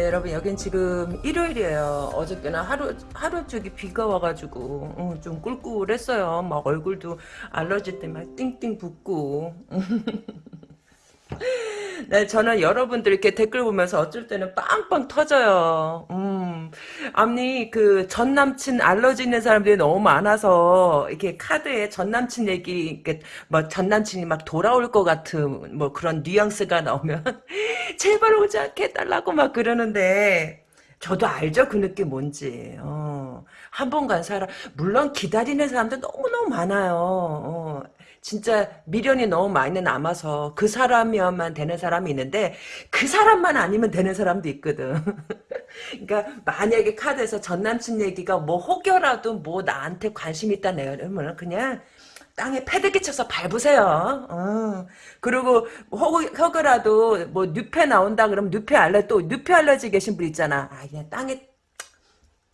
네, 여러분 여긴 지금 일요일이에요. 어저께는 하루 하루 쪽이 비가 와가지고 음, 좀 꿀꿀했어요. 막 얼굴도 알러지 때문에 띵띵 붓고. 네, 저는 여러분들 이렇게 댓글 보면서 어쩔 때는 빵빵 터져요. 음, 아니, 그, 전 남친 알러지 있는 사람들이 너무 많아서, 이렇게 카드에 전 남친 얘기, 이렇게, 뭐, 전 남친이 막 돌아올 것 같은, 뭐, 그런 뉘앙스가 나오면, 제발 오지 않게 해달라고 막 그러는데, 저도 알죠, 그 느낌 뭔지. 어, 한 번 간 사람, 물론 기다리는 사람들 너무너무 많아요. 어, 진짜 미련이 너무 많이 남아서 그 사람이어만 되는 사람이 있는데 그 사람만 아니면 되는 사람도 있거든. 그러니까 만약에 카드에서 전 남친 얘기가 뭐 혹여라도 뭐 나한테 관심 있다 내면 그냥 땅에 패드기 쳐서 밟으세요. 어. 그리고 혹, 혹여라도 뭐 뉴페 나온다 그러면 뉴페 알레 또 뉴페 알레지 계신 분 있잖아. 아 그냥 땅에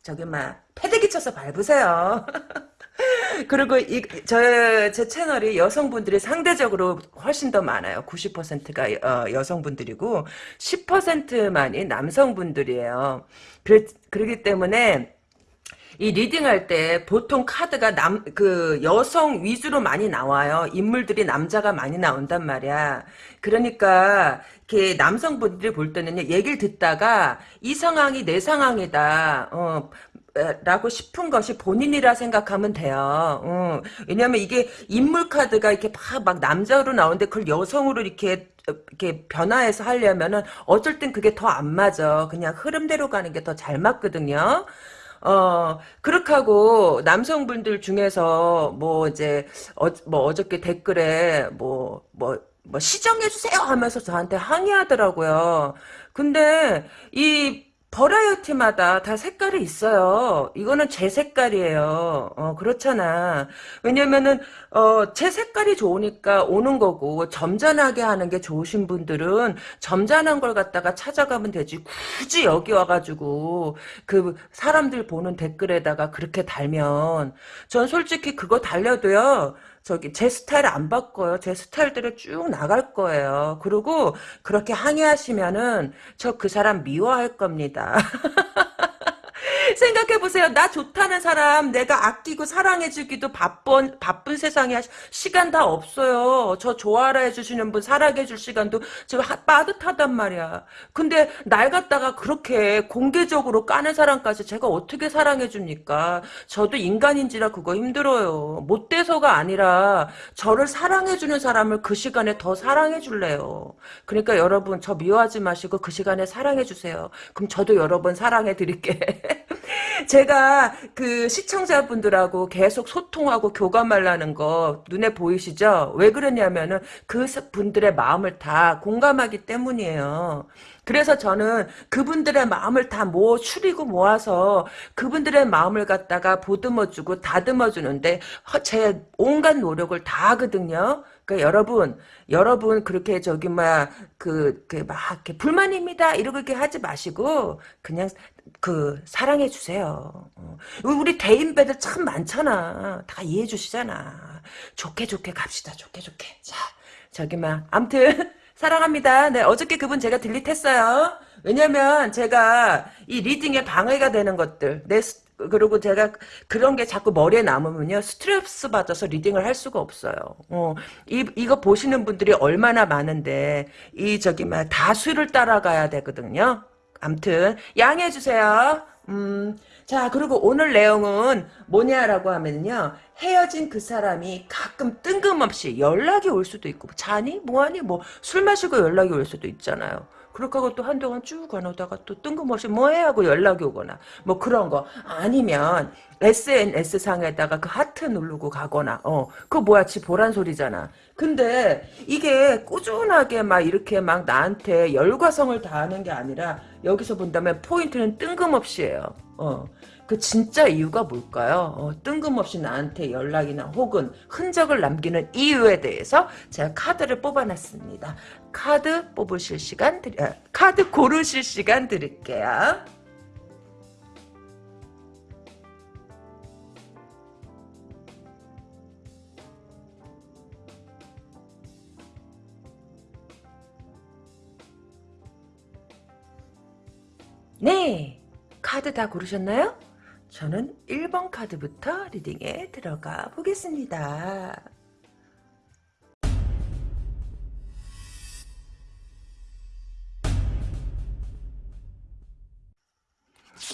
저기 막 패드기 쳐서 밟으세요. 그리고 이, 저, 제 채널이 여성분들이 상대적으로 훨씬 더 많아요. 90%가 어, 여성분들이고 10%만이 남성분들이에요. 그래, 그렇기 때문에 이 리딩할 때 보통 카드가 남, 그 여성 위주로 많이 나와요. 인물들이 남자가 많이 나온단 말이야. 그러니까, 이렇게 남성분들이 볼 때는요, 얘기를 듣다가 이 상황이 내 상황이다. 어, 라고 싶은 것이 본인이라 생각하면 돼요. 어. 왜냐면 이게 인물 카드가 이렇게 막, 막 남자로 나오는데 그걸 여성으로 이렇게 이렇게 변화해서 하려면은 어쩔 땐 그게 더 안 맞아. 그냥 흐름대로 가는 게 더 잘 맞거든요. 어, 그렇게 하고, 남성분들 중에서, 뭐, 이제, 어, 뭐, 어저께 댓글에, 뭐, 뭐, 뭐, 시정해주세요! 하면서 저한테 항의하더라고요. 근데, 이, 버라이어티마다 다 색깔이 있어요. 이거는 제 색깔이에요. 어, 그렇잖아. 왜냐면은, 어, 제 색깔이 좋으니까 오는 거고, 점잖하게 하는 게 좋으신 분들은 점잖한 걸 갖다가 찾아가면 되지. 굳이 여기 와가지고, 그, 사람들 보는 댓글에다가 그렇게 달면, 전 솔직히 그거 달려도요, 저기 제 스타일 안 바꿔요. 제 스타일대로 쭉 나갈 거예요. 그리고 그렇게 항의하시면은 저 그 사람 미워할 겁니다. 생각해보세요. 나 좋다는 사람 내가 아끼고 사랑해주기도 바쁜 바쁜 세상에 시간 다 없어요. 저 좋아라 해주시는 분 사랑해줄 시간도 저 빠듯하단 말이야. 근데 날 갖다가 그렇게 공개적으로 까는 사람까지 제가 어떻게 사랑해줍니까? 저도 인간인지라 그거 힘들어요. 못돼서가 아니라 저를 사랑해주는 사람을 그 시간에 더 사랑해줄래요. 그러니까 여러분 저 미워하지 마시고 그 시간에 사랑해주세요. 그럼 저도 여러분 사랑해드릴게. 제가 그 시청자분들하고 계속 소통하고 교감하려는 거 눈에 보이시죠? 왜 그러냐면은 그 분들의 마음을 다 공감하기 때문이에요. 그래서 저는 그분들의 마음을 다 모, 추리고 모아서 그분들의 마음을 갖다가 보듬어주고 다듬어주는데 제 온갖 노력을 다 하거든요. 그러니까 여러분, 여러분 그렇게 저기 뭐야 그막 이렇게 불만입니다 이러고 이렇게 하지 마시고 그냥 그 사랑해 주세요. 어. 우리 대인배들 참 많잖아. 다 이해해 주시잖아. 좋게 좋게 갑시다. 좋게 좋게. 자, 저기 막 암튼 사랑합니다. 네, 어저께 그분 제가 딜리트했어요. 왜냐면 제가 이 리딩에 방해가 되는 것들 내 그리고 제가 그런 게 자꾸 머리에 남으면요 스트레스 받아서 리딩을 할 수가 없어요. 어, 이 이거 보시는 분들이 얼마나 많은데 이 저기 막 다수를 따라가야 되거든요. 암튼 양해해 주세요. 음, 자 그리고 오늘 내용은 뭐냐라고 하면요 헤어진 그 사람이 가끔 뜬금없이 연락이 올 수도 있고 자니 뭐하니 뭐 술 마시고 연락이 올 수도 있잖아요. 그렇게 하고 또 한동안 쭉 가놓다가 또 뜬금없이 뭐해 하고 연락이 오거나 뭐 그런 거 아니면 SNS 상에다가 그 하트 누르고 가거나 어 그거 뭐야 지 보란 소리잖아 근데 이게 꾸준하게 막 이렇게 막 나한테 열과성을 다하는 게 아니라 여기서 본다면 포인트는 뜬금없이에요 어그 진짜 이유가 뭘까요? 어, 뜬금없이 나한테 연락이나 혹은 흔적을 남기는 이유에 대해서 제가 카드를 뽑아놨습니다. 카드 뽑으실 시간 드리, 아, 카드 고르실 시간 드릴게요. 네, 카드 다 고르셨나요? 저는 1번 카드부터 리딩에 들어가 보겠습니다.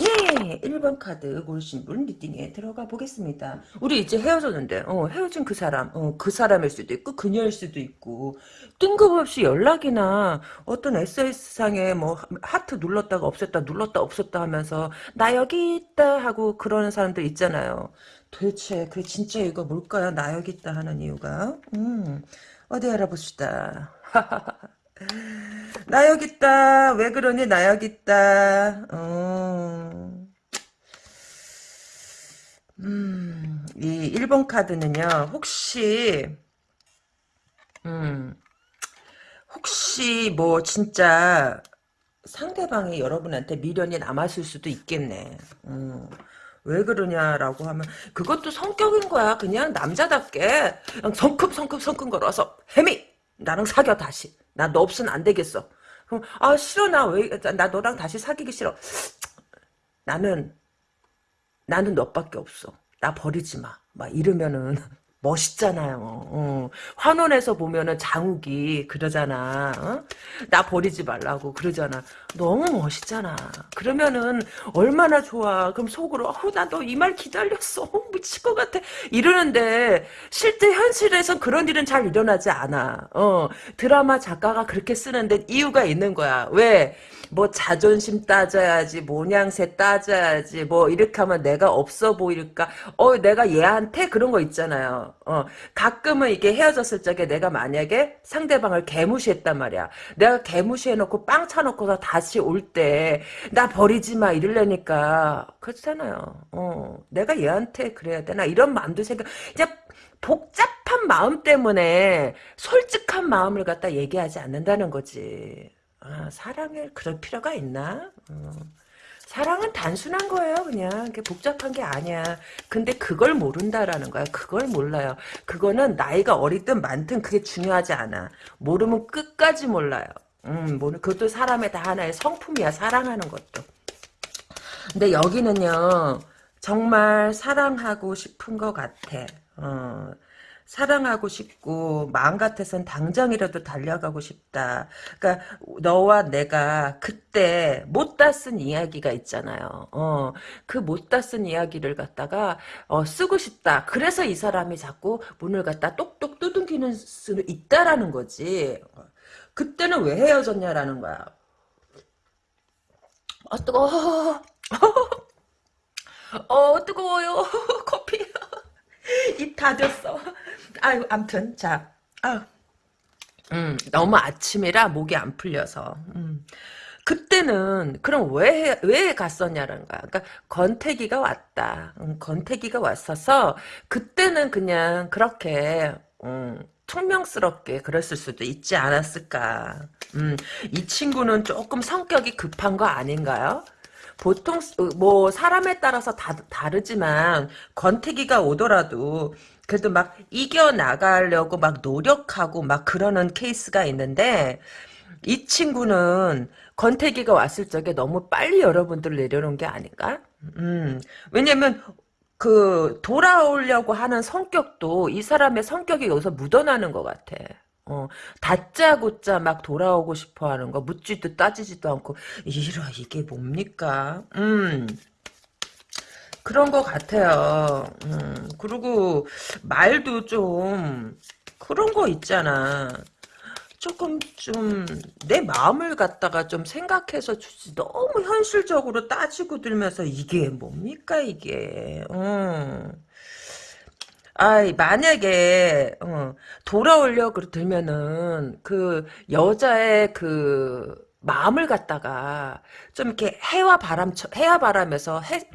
예, 1번 카드 고르신 분 리딩에 들어가 보겠습니다. 우리 이제 헤어졌는데, 어, 헤어진 그 사람, 어, 그 사람일 수도 있고, 그녀일 수도 있고, 뜬금없이 연락이나 어떤 SNS상에 뭐, 하트 눌렀다가 없었다, 눌렀다 없었다 하면서, 나 여기 있다 하고 그러는 사람들 있잖아요. 도대체, 그 진짜 이거 뭘까요? 나 여기 있다 하는 이유가? 음, 어디 알아봅시다. 나 여기 있다. 왜 그러니? 나 여기 있다. 어. 음, 이 1번 카드는요, 혹시, 음, 혹시 뭐 진짜 상대방이 여러분한테 미련이 남았을 수도 있겠네. 음, 왜 그러냐라고 하면 그것도 성격인 거야. 그냥 남자답게 그냥 성큼성큼 성큼 걸어서 혜미 나랑 사겨 다시. 나 너 없으면 안 되겠어. 그럼 아 싫어 나 왜 나 너랑 다시 사귀기 싫어. 나는 나는 너밖에 없어. 나 버리지 마. 막 이러면은 멋있잖아요. 어. 환원에서 보면은 장욱이 그러잖아. 어? 나 버리지 말라고 그러잖아. 너무 멋있잖아. 그러면은 얼마나 좋아. 그럼 속으로 어, 나너 이 말 기다렸어. 어, 미칠 것 같아. 이러는데 실제 현실에선 그런 일은 잘 일어나지 않아. 어. 드라마 작가가 그렇게 쓰는데 이유가 있는 거야. 왜? 뭐 자존심 따져야지 모냥새 따져야지 뭐 이렇게 하면 내가 없어 보일까 어 내가 얘한테 그런 거 있잖아요 어 가끔은 이게 헤어졌을 적에 내가 만약에 상대방을 개무시했단 말이야 내가 개무시해놓고 빵 차놓고서 다시 올 때 나 버리지 마 이러려니까 그렇잖아요 어 내가 얘한테 그래야 되나 이런 마음도 생각 이제 복잡한 마음 때문에 솔직한 마음을 갖다 얘기하지 않는다는 거지 아, 사랑을 그럴 필요가 있나? 어. 사랑은 단순한 거예요, 그냥. 그게 복잡한 게 아니야. 근데 그걸 모른다라는 거야. 그걸 몰라요. 그거는 나이가 어리든 많든 그게 중요하지 않아. 모르면 끝까지 몰라요. 음, 모르, 그것도 사람의 다 하나의 성품이야, 사랑하는 것도. 근데 여기는요, 정말 사랑하고 싶은 것 같아. 어, 사랑하고 싶고 마음 같아선 당장이라도 달려가고 싶다. 그러니까 너와 내가 그때 못다 쓴 이야기가 있잖아요. 어, 그 못다 쓴 이야기를 갖다가 어, 쓰고 싶다. 그래서 이 사람이 자꾸 문을 갖다 똑똑 두둥기는 수 있다라는 거지. 그때는 왜 헤어졌냐라는 거야. 아 뜨거워. 어 뜨거워요. 커피. 입 다졌어. 아유, 암튼, 자, 아, 음, 너무 아침이라 목이 안 풀려서, 음. 그때는 그럼 왜 왜 갔었냐는 거야. 그러니까 건태기가 왔다. 음, 건태기가 왔어서 그때는 그냥 그렇게 음, 퉁명스럽게 그랬을 수도 있지 않았을까. 음, 이 친구는 조금 성격이 급한 거 아닌가요? 보통 뭐 사람에 따라서 다 다르지만 권태기가 오더라도 그래도 막 이겨 나가려고 막 노력하고 막 그러는 케이스가 있는데 이 친구는 권태기가 왔을 적에 너무 빨리 여러분들 내려놓은 게 아닌가? 음 왜냐면 그 돌아오려고 하는 성격도 이 사람의 성격이 여기서 묻어나는 것 같아. 어, 다짜고짜 막 돌아오고 싶어 하는 거, 묻지도 따지지도 않고, 이러, 이게 뭡니까? 음. 그런 것 같아요. 음, 그리고 말도 좀, 그런 거 있잖아. 조금 좀 내 마음을 갖다가 좀 생각해서 주지 너무 현실적으로 따지고 들면서 이게 뭡니까 이게 음. 아, 만약에 어, 돌아오려 그 들면은 그 여자의 그 마음을 갖다가 좀 이렇게 해와 바람 해와 바람에서 해,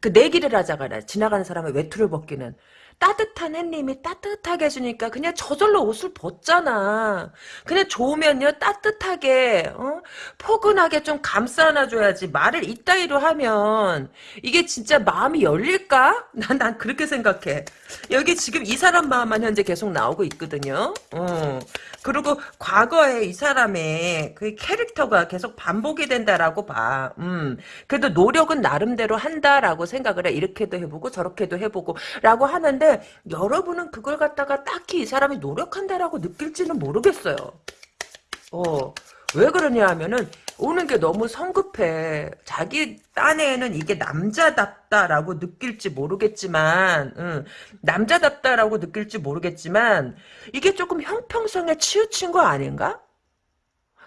그 내기를 하자가 지나가는 사람의 외투를 벗기는 따뜻한 햇님이 따뜻하게 해주니까 그냥 저절로 옷을 벗잖아. 그냥 좋으면요 따뜻하게 어? 포근하게 좀 감싸 안아줘야지 말을 이따위로 하면 이게 진짜 마음이 열릴까? 난, 난 그렇게 생각해. 여기 지금 이 사람 마음만 현재 계속 나오고 있거든요. 어. 그리고 과거에 이 사람의 그 캐릭터가 계속 반복이 된다라고 봐. 음. 그래도 노력은 나름대로 한다라고 생각을 해. 이렇게도 해보고 저렇게도 해보고 라고 하는데 여러분은 그걸 갖다가 딱히 이 사람이 노력한다라고 느낄지는 모르겠어요. 어. 왜 그러냐 하면은 오는 게 너무 성급해. 자기 딴에는 이게 남자답다라고 느낄지 모르겠지만, 응, 남자답다라고 느낄지 모르겠지만, 이게 조금 형평성에 치우친 거 아닌가?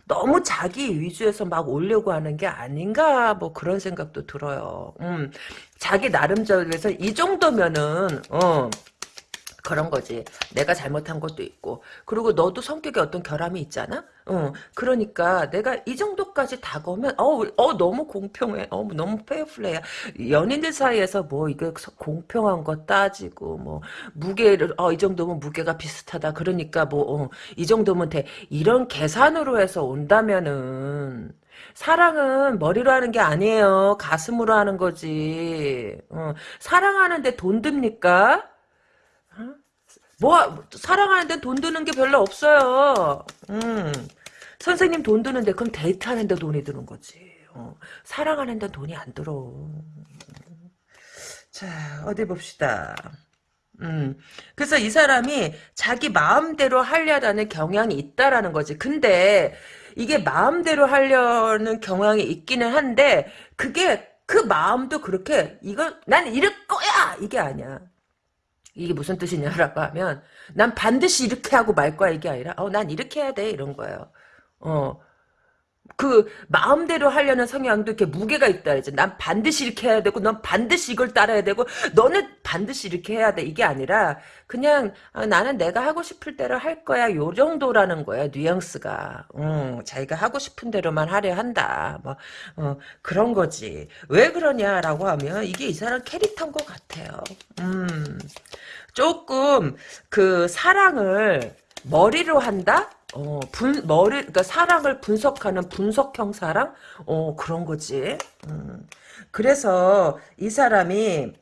너무 자기 위주에서 막 오려고 하는 게 아닌가 뭐 그런 생각도 들어요. 음, 자기 나름대로 해서 이 정도면은 어 그런 거지. 내가 잘못한 것도 있고. 그리고 너도 성격에 어떤 결함이 있잖아? 어, 그러니까 내가 이 정도까지 다가오면, 어, 어, 너무 공평해. 어, 너무 페어플레이야. 연인들 사이에서 뭐, 이거 공평한 거 따지고, 뭐, 무게를, 어, 이 정도면 무게가 비슷하다. 그러니까 뭐, 어, 이 정도면 돼. 이런 계산으로 해서 온다면은, 사랑은 머리로 하는 게 아니에요. 가슴으로 하는 거지. 어, 사랑하는데 돈 듭니까? 뭐 사랑하는데 돈 드는 게 별로 없어요. 음. 선생님 돈 드는데 그럼 데이트하는데 돈이 드는 거지. 어. 사랑하는데 돈이 안 들어. 자 어디 봅시다. 음. 그래서 이 사람이 자기 마음대로 하려다는 경향이 있다라는 거지. 근데 이게 마음대로 하려는 경향이 있기는 한데 그게 그 마음도 그렇게 이거 난 이럴 거야 이게 아니야. 이게 무슨 뜻이냐라고 하면 난 반드시 이렇게 하고 말 거야 이게 아니라 어 난 이렇게 해야 돼 이런 거예요. 어. 그 마음대로 하려는 성향도 이렇게 무게가 있다 이제 난 반드시 이렇게 해야 되고 넌 반드시 이걸 따라야 되고 너는 반드시 이렇게 해야 돼. 이게 아니라 그냥 아, 나는 내가 하고 싶을 대로 할 거야. 요 정도라는 거야 뉘앙스가. 음, 자기가 하고 싶은 대로만 하려 한다. 뭐 어, 그런 거지. 왜 그러냐라고 하면 이게 이 사람 캐릭터인 것 같아요. 음 조금 그 사랑을 머리로 한다? 어, 분, 머리, 그러니까 사랑을 분석하는 분석형 사랑? 어, 그런 거지. 음. 그래서 이 사람이,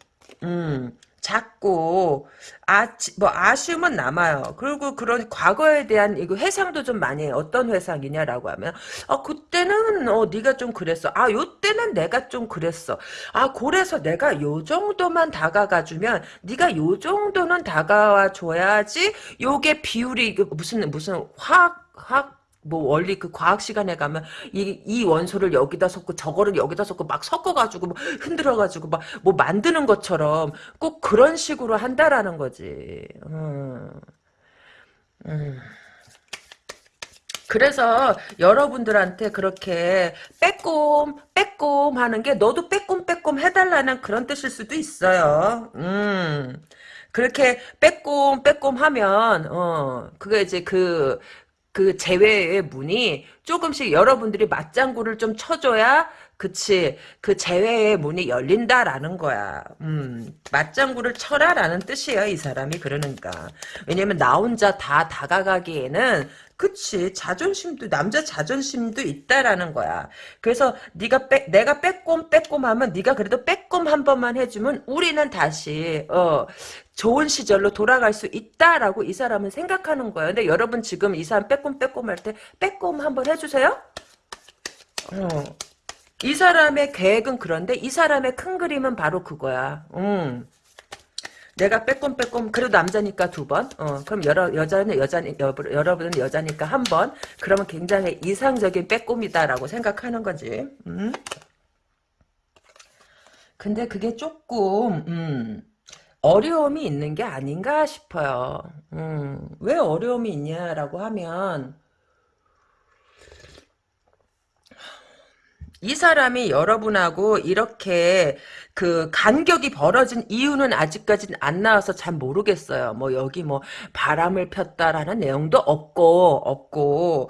음, 자꾸 아, 뭐 아쉬움은 남아요. 그리고 그런 과거에 대한 이거 회상도 좀 많이 해요. 어떤 회상이냐라고 하면 아 그때는 어 네가 좀 그랬어. 아 요때는 내가 좀 그랬어. 아 그래서 내가 요 정도만 다가가 주면 네가 요 정도는 다가와 줘야지 요게 비율이 무슨 무슨 화학 화학 뭐 원리 그 과학 시간에 가면 이, 이 원소를 여기다 섞고 저거를 여기다 섞고 막 섞어가지고 뭐 흔들어가지고 막 뭐 만드는 것처럼 꼭 그런 식으로 한다라는 거지. 음. 음. 그래서 여러분들한테 그렇게 빼꼼 빼꼼 하는 게 너도 빼꼼 빼꼼 해달라는 그런 뜻일 수도 있어요. 음. 그렇게 빼꼼 빼꼼 하면 어 그게 이제 그 그 제외의 문이 조금씩 여러분들이 맞장구를 좀 쳐줘야 그치 그 제외의 문이 열린다라는 거야. 음 맞장구를 쳐라라는 뜻이에요 이 사람이 그러니까. 왜냐면 나 혼자 다 다가가기에는 그치 자존심도 남자 자존심도 있다라는 거야 그래서 네가 빼, 내가 빼꼼 빼꼼 하면 네가 그래도 빼꼼 한 번만 해주면 우리는 다시 어 좋은 시절로 돌아갈 수 있다라고 이 사람은 생각하는 거예요. 근데 여러분 지금 이 사람 빼꼼 빼꼼 할 때 빼꼼 한번 해주세요. 어. 이 사람의 계획은 그런데 이 사람의 큰 그림은 바로 그거야. 음. 내가 빼꼼 빼꼼 그래도 남자니까 두 번. 어, 그럼 여러 여자는 여자 여러분은 여자니까 한 번. 그러면 굉장히 이상적인 빼꼼이다라고 생각하는 거지. 음. 근데 그게 조금 음. 어려움이 있는 게 아닌가 싶어요. 음, 왜 어려움이 있냐라고 하면 이 사람이 여러분하고 이렇게 그 간격이 벌어진 이유는 아직까지는 안 나와서 잘 모르겠어요. 뭐 여기 뭐 바람을 폈다라는 내용도 없고 없고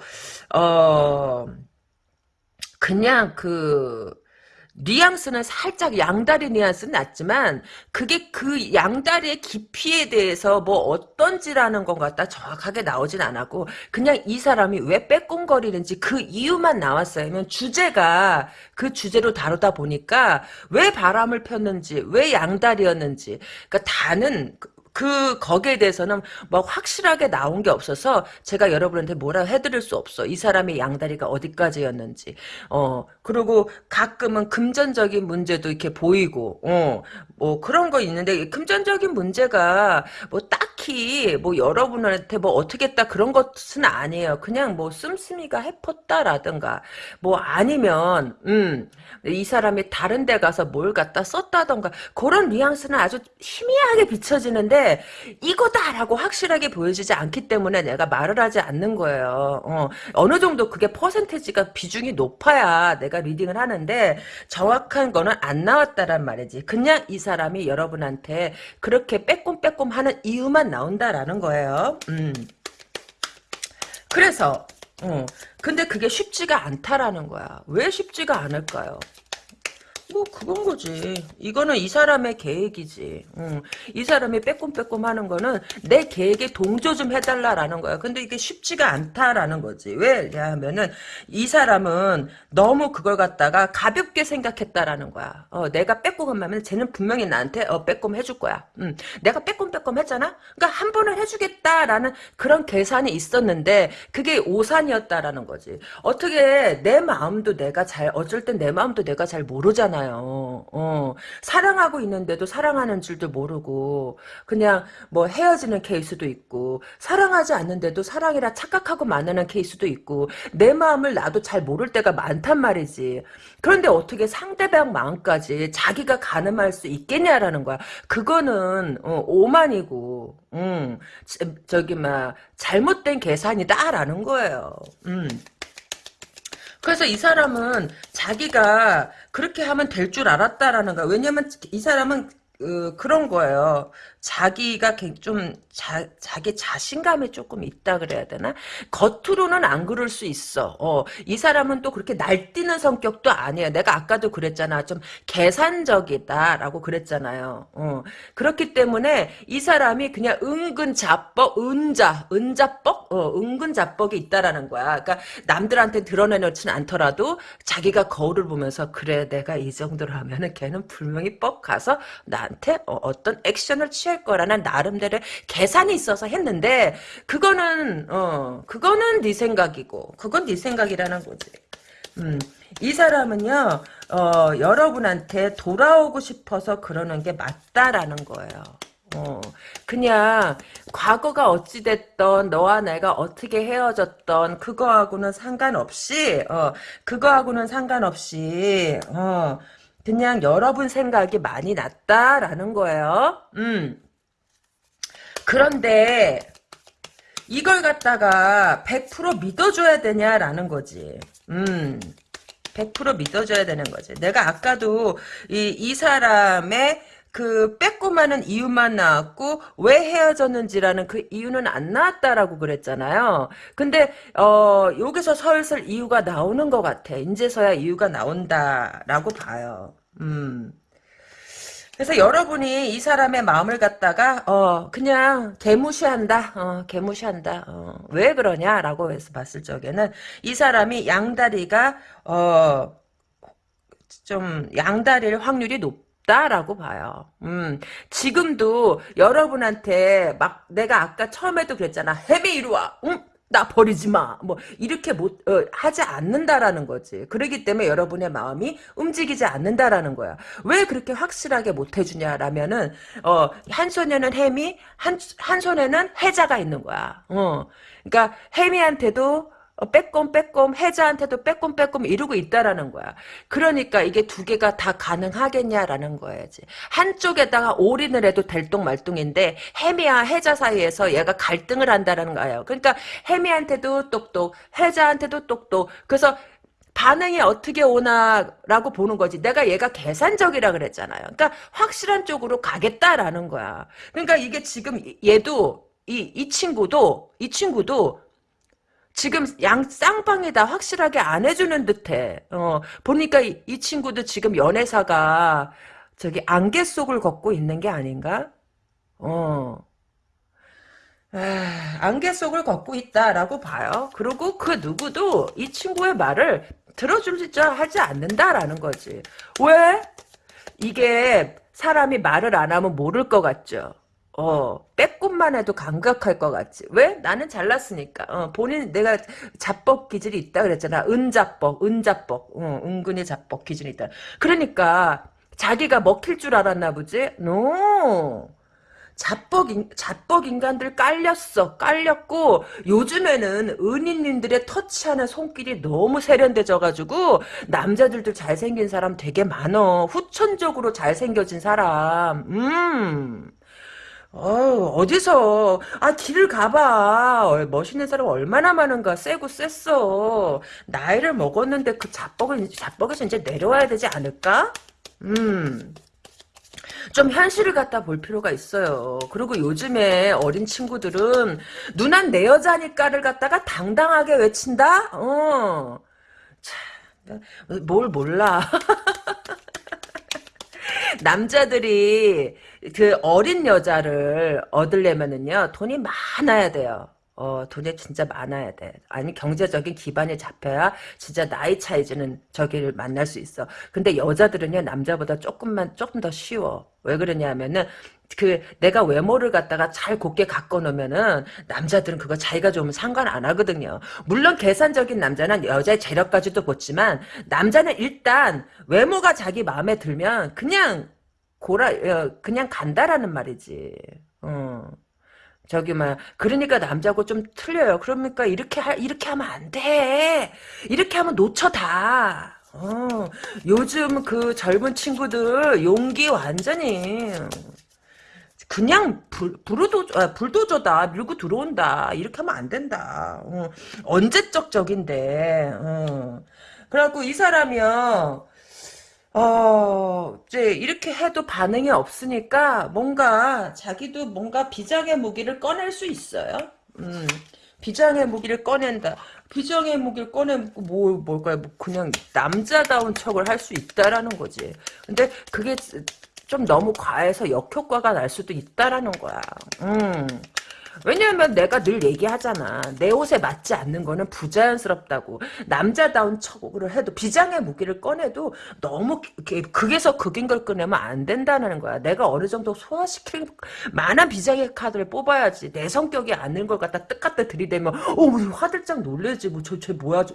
어 그냥 그 뉘앙스는 살짝 양다리 뉘앙스는 낮지만 그게 그 양다리의 깊이에 대해서 뭐 어떤지라는 건 같다 정확하게 나오진 않았고 그냥 이 사람이 왜 빼꼼거리는지 그 이유만 나왔어요. 주제가 그 주제로 다루다 보니까 왜 바람을 폈는지 왜 양다리였는지 그러니까 다는 그, 그 거기에 대해서는 뭐 확실하게 나온 게 없어서 제가 여러분한테 뭐라 해드릴 수 없어 이 사람의 양다리가 어디까지였는지 어 그리고 가끔은 금전적인 문제도 이렇게 보이고, 어, 뭐 그런 거 있는데, 금전적인 문제가 뭐 딱히 뭐 여러분한테 뭐 어떻게 했다 그런 것은 아니에요. 그냥 뭐 씀씀이가 해펐다라든가, 뭐 아니면, 음, 이 사람이 다른 데 가서 뭘 갖다 썼다던가, 그런 뉘앙스는 아주 희미하게 비춰지는데, 이거다라고 확실하게 보여지지 않기 때문에 내가 말을 하지 않는 거예요. 어, 어느 정도 그게 퍼센테지가 비중이 높아야 내가 내가 리딩을 하는데 정확한 거는 안 나왔다란 말이지. 그냥 이 사람이 여러분한테 그렇게 빼꼼빼꼼 하는 이유만 나온다라는 거예요. 음. 그래서 어. 근데 그게 쉽지가 않다라는 거야. 왜 쉽지가 않을까요? 뭐 그건 거지. 이거는 이 사람의 계획이지. 응. 이 사람이 빼꼼빼꼼 하는 거는 내 계획에 동조 좀 해달라라는 거야. 근데 이게 쉽지가 않다라는 거지. 왜냐하면은 이 사람은 너무 그걸 갖다가 가볍게 생각했다라는 거야. 어, 내가 빼꼼하면 쟤는 분명히 나한테 어, 빼꼼 해줄 거야. 응. 내가 빼꼼빼꼼 했잖아. 그러니까 한 번은 해주겠다라는 그런 계산이 있었는데 그게 오산이었다라는 거지. 어떻게 내 마음도 내가 잘 어쩔 땐 내 마음도 내가 잘 모르잖아. 많아요. 어, 사랑하고 있는데도 사랑하는 줄도 모르고 그냥 뭐 헤어지는 케이스도 있고 사랑하지 않는데도 사랑이라 착각하고 만나는 케이스도 있고 내 마음을 나도 잘 모를 때가 많단 말이지. 그런데 어떻게 상대방 마음까지 자기가 가늠할 수 있겠냐라는 거야. 그거는 어, 오만이고 음, 저기 막 잘못된 계산이다라는 거예요. 음. 그래서 이 사람은 자기가 그렇게 하면 될 줄 알았다라는 거야. 왜냐면 이 사람은 어, 그런 거예요. 자기가 좀 자, 자기 자신감에 조금 있다 그래야 되나? 겉으로는 안 그럴 수 있어. 어, 이 사람은 또 그렇게 날뛰는 성격도 아니에요. 내가 아까도 그랬잖아. 좀 계산적이다라고 그랬잖아요. 어, 그렇기 때문에 이 사람이 그냥 은근 자뻑, 은자, 은자뻑, 어, 은근 자뻑이 있다라는 거야. 그러니까 남들한테 드러내놓지는 않더라도 자기가 거울을 보면서 그래 내가 이 정도로 하면은 걔는 분명히 뻑 가서 나한테 어, 어떤 액션을 취해 할 거라는 나름대로 계산이 있어서 했는데 그거는 어 그거는 네 생각이고 그건 네 생각이라는 거지. 음. 이 사람은요 어, 여러분한테 돌아오고 싶어서 그러는 게 맞다라는 거예요. 어, 그냥 과거가 어찌됐던 너와 내가 어떻게 헤어졌던 그거하고는 상관없이 어, 그거하고는 상관없이 어, 그냥 여러분 생각이 많이 났다라는 거예요. 음. 그런데 이걸 갖다가 100% 믿어줘야 되냐라는 거지. 음. 100% 믿어줘야 되는 거지. 내가 아까도 이, 이 사람의 그 빼꼼하는 이유만 나왔고 왜 헤어졌는지라는 그 이유는 안 나왔다라고 그랬잖아요. 근데 어 여기서 설슬 이유가 나오는 것 같아. 이제서야 이유가 나온다라고 봐요. 음. 그래서 여러분이 이 사람의 마음을 갖다가 어 그냥 개무시한다 어 개무시한다 어, 왜 그러냐라고 해서 봤을 적에는 이 사람이 양다리가 어 좀 양다리를 확률이 높 다라고 봐요. 음, 지금도 여러분한테 막 내가 아까 처음에도 그랬잖아. 헤비 이리 와. 응? 나 버리지 마. 뭐 이렇게 못 어, 하지 않는다라는 거지. 그러기 때문에 여러분의 마음이 움직이지 않는다라는 거야. 왜 그렇게 확실하게 못 해주냐라면은 어, 한 손에는 햄이 한 한 손에는 해자가 있는 거야. 어. 그러니까 햄이한테도 어, 빼꼼 빼꼼 해자한테도 빼꼼 빼꼼 이루고 있다라는 거야. 그러니까 이게 두 개가 다 가능하겠냐라는 거야지. 한쪽에다가 올인을 해도 될똥말똥인데 해미와 해자 사이에서 얘가 갈등을 한다라는 거예요. 그러니까 해미한테도 똑똑, 해자한테도 똑똑. 그래서 반응이 어떻게 오나라고 보는 거지. 내가 얘가 계산적이라 그랬잖아요. 그러니까 확실한 쪽으로 가겠다라는 거야. 그러니까 이게 지금 얘도 이, 이 친구도 이 친구도 지금 양 쌍방에다 확실하게 안 해주는 듯해. 어, 보니까 이, 이 친구도 지금 연애사가 저기 안개 속을 걷고 있는 게 아닌가? 어. 아, 안개 속을 걷고 있다라고 봐요. 그리고 그 누구도 이 친구의 말을 들어주자 하지 않는다라는 거지. 왜? 이게 사람이 말을 안 하면 모를 것 같죠. 빼꼼만 해도 감각할 것 같지. 왜? 나는 잘났으니까. 어, 본인, 내가 자뻑 기질이 있다 그랬잖아. 은자뻑, 은자뻑. 어, 은근히 자뻑 기질이 있다. 그러니까, 자기가 먹힐 줄 알았나 보지? No! 자뻑, 인, 자뻑 인간들 깔렸어. 깔렸고, 요즘에는 은인님들의 터치하는 손길이 너무 세련돼져가지고, 남자들도 잘생긴 사람 되게 많어. 후천적으로 잘생겨진 사람. 음. 어, 어디서, 아, 길을 가봐. 어, 멋있는 사람 얼마나 많은가. 세고 셌어. 나이를 먹었는데 그 자뻑을, 자뻑에서 이제 내려와야 되지 않을까? 음. 좀 현실을 갖다 볼 필요가 있어요. 그리고 요즘에 어린 친구들은 누난 내 여자니까를 갖다가 당당하게 외친다? 어. 참, 뭘 몰라. 남자들이 그 어린 여자를 얻으려면은요 돈이 많아야 돼요. 어, 돈이 진짜 많아야 돼. 아니, 경제적인 기반이 잡혀야 진짜 나이 차이지는 저기를 만날 수 있어. 근데 여자들은요, 남자보다 조금만, 조금 더 쉬워. 왜 그러냐면은, 그, 내가 외모를 갖다가 잘 곱게 갖고 놓으면은, 남자들은 그거 자기가 좋으면 상관 안 하거든요. 물론 계산적인 남자는 여자의 재력까지도 보지만, 남자는 일단, 외모가 자기 마음에 들면, 그냥, 고라, 어, 그냥 간다라는 말이지. 어. 저기 막 그러니까 남자고 좀 틀려요. 그러니까 이렇게 하, 이렇게 하면 안 돼. 이렇게 하면 놓쳐 다. 어, 요즘 그 젊은 친구들 용기 완전히 그냥 불, 불도, 아, 불도저다 밀고 들어온다 이렇게 하면 안 된다 어, 언제적 적인데 어. 그래갖고 이 사람이요 어, 이제 이렇게 해도 반응이 없으니까 뭔가 자기도 뭔가 비장의 무기를 꺼낼 수 있어요. 음, 비장의 무기를 꺼낸다. 비장의 무기를 꺼내고 뭐 뭘까요? 뭐 그냥 남자다운 척을 할 수 있다라는 거지. 근데 그게 좀 너무 과해서 역효과가 날 수도 있다라는 거야. 음. 왜냐하면 내가 늘 얘기하잖아. 내 옷에 맞지 않는 거는 부자연스럽다고. 남자다운 척을 해도 비장의 무기를 꺼내도 너무 극에서 극인 걸 꺼내면 안 된다는 거야. 내가 어느 정도 소화시킬 만한 비장의 카드를 뽑아야지. 내 성격이 아닌 걸 갖다 뜻갖다 들이대면 어 화들짝 놀래지. 뭐저쟤 뭐야 저,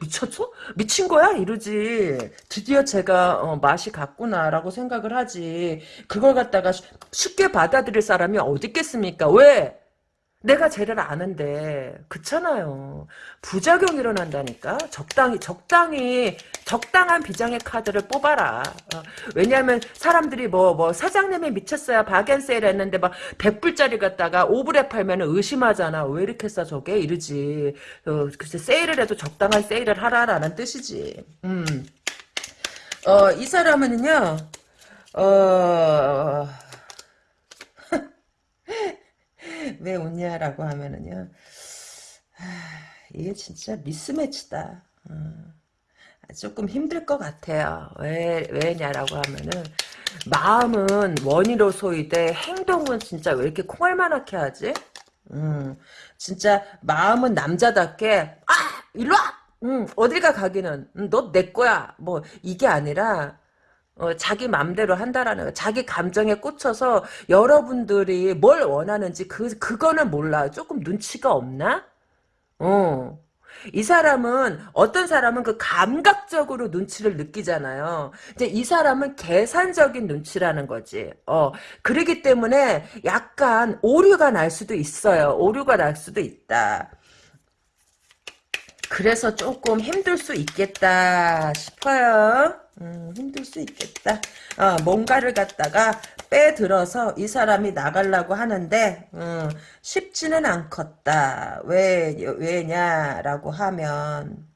미쳤어? 미친 거야? 이러지. 드디어 제가 어, 맛이 갔구나라고 생각을 하지. 그걸 갖다가 쉽게 받아들일 사람이 어디 있겠습니까? 왜? 내가 쟤를 아는데 그렇잖아요. 부작용 일어난다니까. 적당히 적당히 적당한 비장의 카드를 뽑아라. 어, 왜냐하면 사람들이 뭐뭐 뭐 사장님이 미쳤어요. 박앤세일 했는데 막 100불짜리 갖다가 5불에 팔면 의심하잖아. 왜 이렇게 싸 저게 이러지. 어, 글쎄 세일을 해도 적당한 세일을 하라라는 뜻이지. 음. 어, 이 사람은요. 어... 왜 웃냐라고 하면은요. 이게 진짜 미스매치다. 어. 조금 힘들 것 같아요. 왜, 왜냐라고 하면은, 마음은 원이로 소이되, 행동은 진짜 왜 이렇게 콩알만하게 하지? 음, 진짜, 마음은 남자답게, 아! 일로 와! 음, 어딜가 가기는, 음, 너내 거야. 뭐, 이게 아니라, 어, 자기 맘대로 한다라는 거. 자기 감정에 꽂혀서 여러분들이 뭘 원하는지 그 그거는 몰라. 조금 눈치가 없나? 어. 이 사람은 어떤 사람은 그 감각적으로 눈치를 느끼잖아요. 이제 이 사람은 계산적인 눈치라는 거지. 어. 그러기 때문에 약간 오류가 날 수도 있어요. 오류가 날 수도 있다. 그래서 조금 힘들 수 있겠다 싶어요. 음, 힘들 수 있겠다. 어, 뭔가를 갖다가 빼들어서 이 사람이 나가려고 하는데 음, 쉽지는 않겠다. 왜 왜냐라고 하면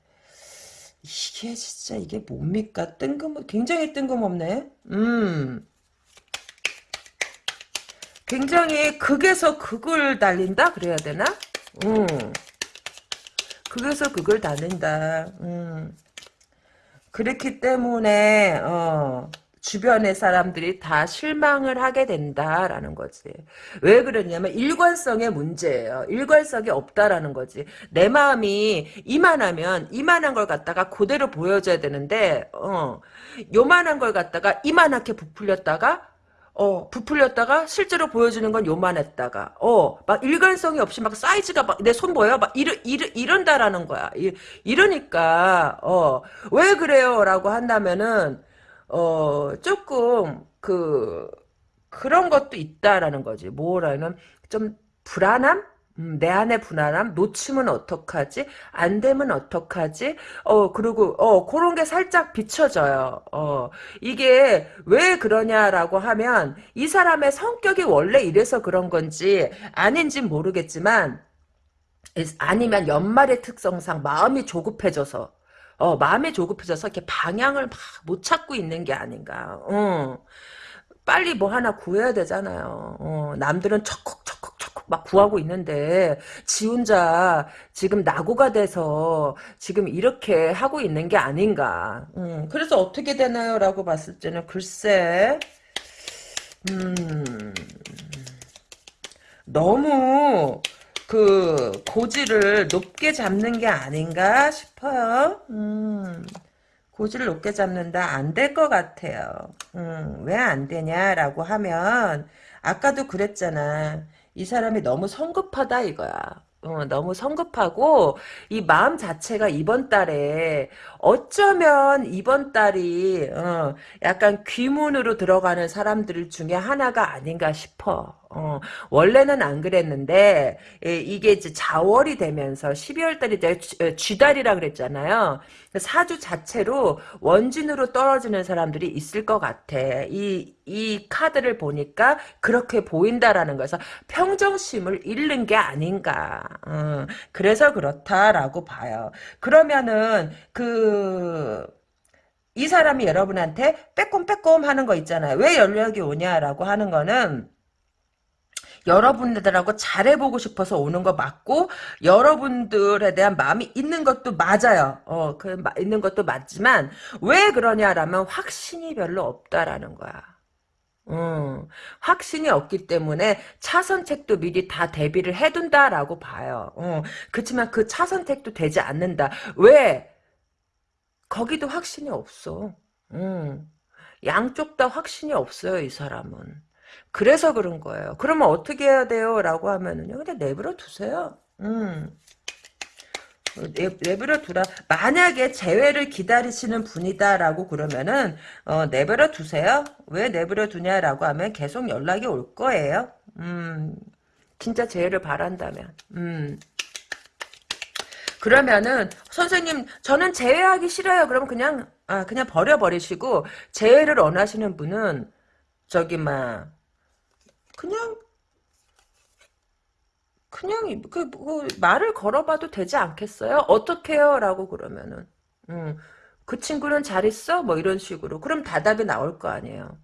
이게 진짜 이게 뭡니까? 뜬금 굉장히 뜬금없네. 음. 굉장히 극에서 극을 달린다 그래야 되나? 음. 극에서 극을 달린다. 음. 그렇기 때문에 어, 주변의 사람들이 다 실망을 하게 된다라는 거지. 왜 그러냐면 일관성의 문제예요. 일관성이 없다라는 거지. 내 마음이 이만하면 이만한 걸 갖다가 그대로 보여줘야 되는데 어, 요만한 걸 갖다가 이만하게 부풀렸다가 어, 부풀렸다가 실제로 보여주는 건 요만했다가 어, 막 일관성이 없이 막 사이즈가 막 내 손 보여? 막 이러, 이러, 이런다라는 거야. 이, 이러니까 어, 왜 그래요? 라고 한다면은 어, 조금 그 그런 것도 있다라는 거지. 뭐라는 좀 불안함? 음, 내 안에 불안함, 놓치면 어떡하지? 안 되면 어떡하지? 어, 그리고, 어, 그런 게 살짝 비춰져요. 어, 이게 왜 그러냐라고 하면, 이 사람의 성격이 원래 이래서 그런 건지, 아닌진 모르겠지만, 아니면 연말의 특성상 마음이 조급해져서, 어, 마음이 조급해져서 이렇게 방향을 막 못 찾고 있는 게 아닌가. 어. 빨리 뭐 하나 구해야 되잖아요. 어, 남들은 척컥척컥척컥 막 구하고 있는데 지 혼자 지금 낙오가 돼서 지금 이렇게 하고 있는 게 아닌가. 음, 그래서 어떻게 되나요? 라고 봤을 때는 글쎄 음, 너무 그 고지를 높게 잡는 게 아닌가 싶어요. 음. 고지를 높게 잡는다 안 될 것 같아요. 음, 왜 안 되냐라고 하면 아까도 그랬잖아. 이 사람이 너무 성급하다 이거야. 어, 너무 성급하고 이 마음 자체가 이번 달에 어쩌면 이번 달이 어, 약간 귀문으로 들어가는 사람들 중에 하나가 아닌가 싶어. 어, 원래는 안 그랬는데 이게 이제 자월이 되면서 12월 달이 이제 쥐달이라 그랬잖아요. 사주 자체로 원진으로 떨어지는 사람들이 있을 것 같아. 이, 이 카드를 보니까 그렇게 보인다라는 거에서 평정심을 잃는 게 아닌가. 어, 그래서 그렇다라고 봐요. 그러면은 그, 이 사람이 여러분한테 빼꼼빼꼼 하는 거 있잖아요. 왜 연락이 오냐라고 하는 거는 여러분들하고 잘해보고 싶어서 오는 거 맞고 여러분들에 대한 마음이 있는 것도 맞아요. 어, 그 있는 것도 맞지만 왜 그러냐라면 확신이 별로 없다라는 거야. 음, 확신이 없기 때문에 차선책도 미리 다 대비를 해둔다라고 봐요. 어, 그렇지만 그 차선책도 되지 않는다. 왜? 거기도 확신이 없어. 음, 양쪽 다 확신이 없어요, 이 사람은. 그래서 그런 거예요. 그러면 어떻게 해야 돼요? 라고 하면은요. 그냥 내버려 두세요. 음. 내, 내버려 두라. 만약에 재회를 기다리시는 분이다라고 그러면은 어, 내버려 두세요. 왜 내버려 두냐라고 하면 계속 연락이 올 거예요. 음, 진짜 재회를 바란다면. 음. 그러면은 선생님 저는 재회하기 싫어요. 그럼 그냥 아 그냥 버려버리시고 재회를 원하시는 분은 저기 막 그냥 그냥 그, 그 말을 걸어봐도 되지 않겠어요? 어떻게요? 라고 그러면은 음, 그 친구는 잘 있어? 뭐 이런 식으로 그럼 대답이 나올 거 아니에요.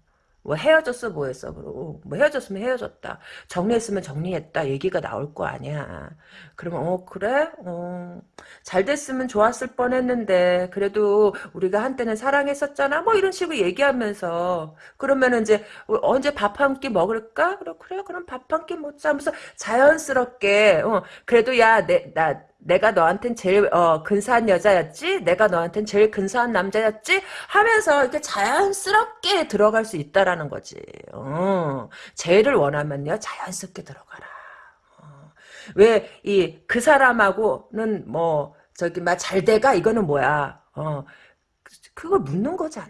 뭐 헤어졌어 뭐 했어 그러고. 뭐 헤어졌으면 헤어졌다. 정리했으면 정리했다. 얘기가 나올 거 아니야. 그러면 어 그래? 어, 잘 됐으면 좋았을 뻔했는데 그래도 우리가 한때는 사랑했었잖아? 뭐 이런 식으로 얘기하면서. 그러면 이제 어, 언제 밥 한 끼 먹을까? 그래 그래 그럼 밥 한 끼 먹자 하면서 자연스럽게 어, 그래도 야내나 내가 너한텐 제일 어, 근사한 여자였지? 내가 너한텐 제일 근사한 남자였지? 하면서 이렇게 자연스럽게 들어갈 수 있다라는 거지. 어, 제일을 원하면요 자연스럽게 들어가라. 어, 왜이 그 사람하고는 뭐 저기 막 잘 돼가 이거는 뭐야? 어, 그걸 묻는 거잖아.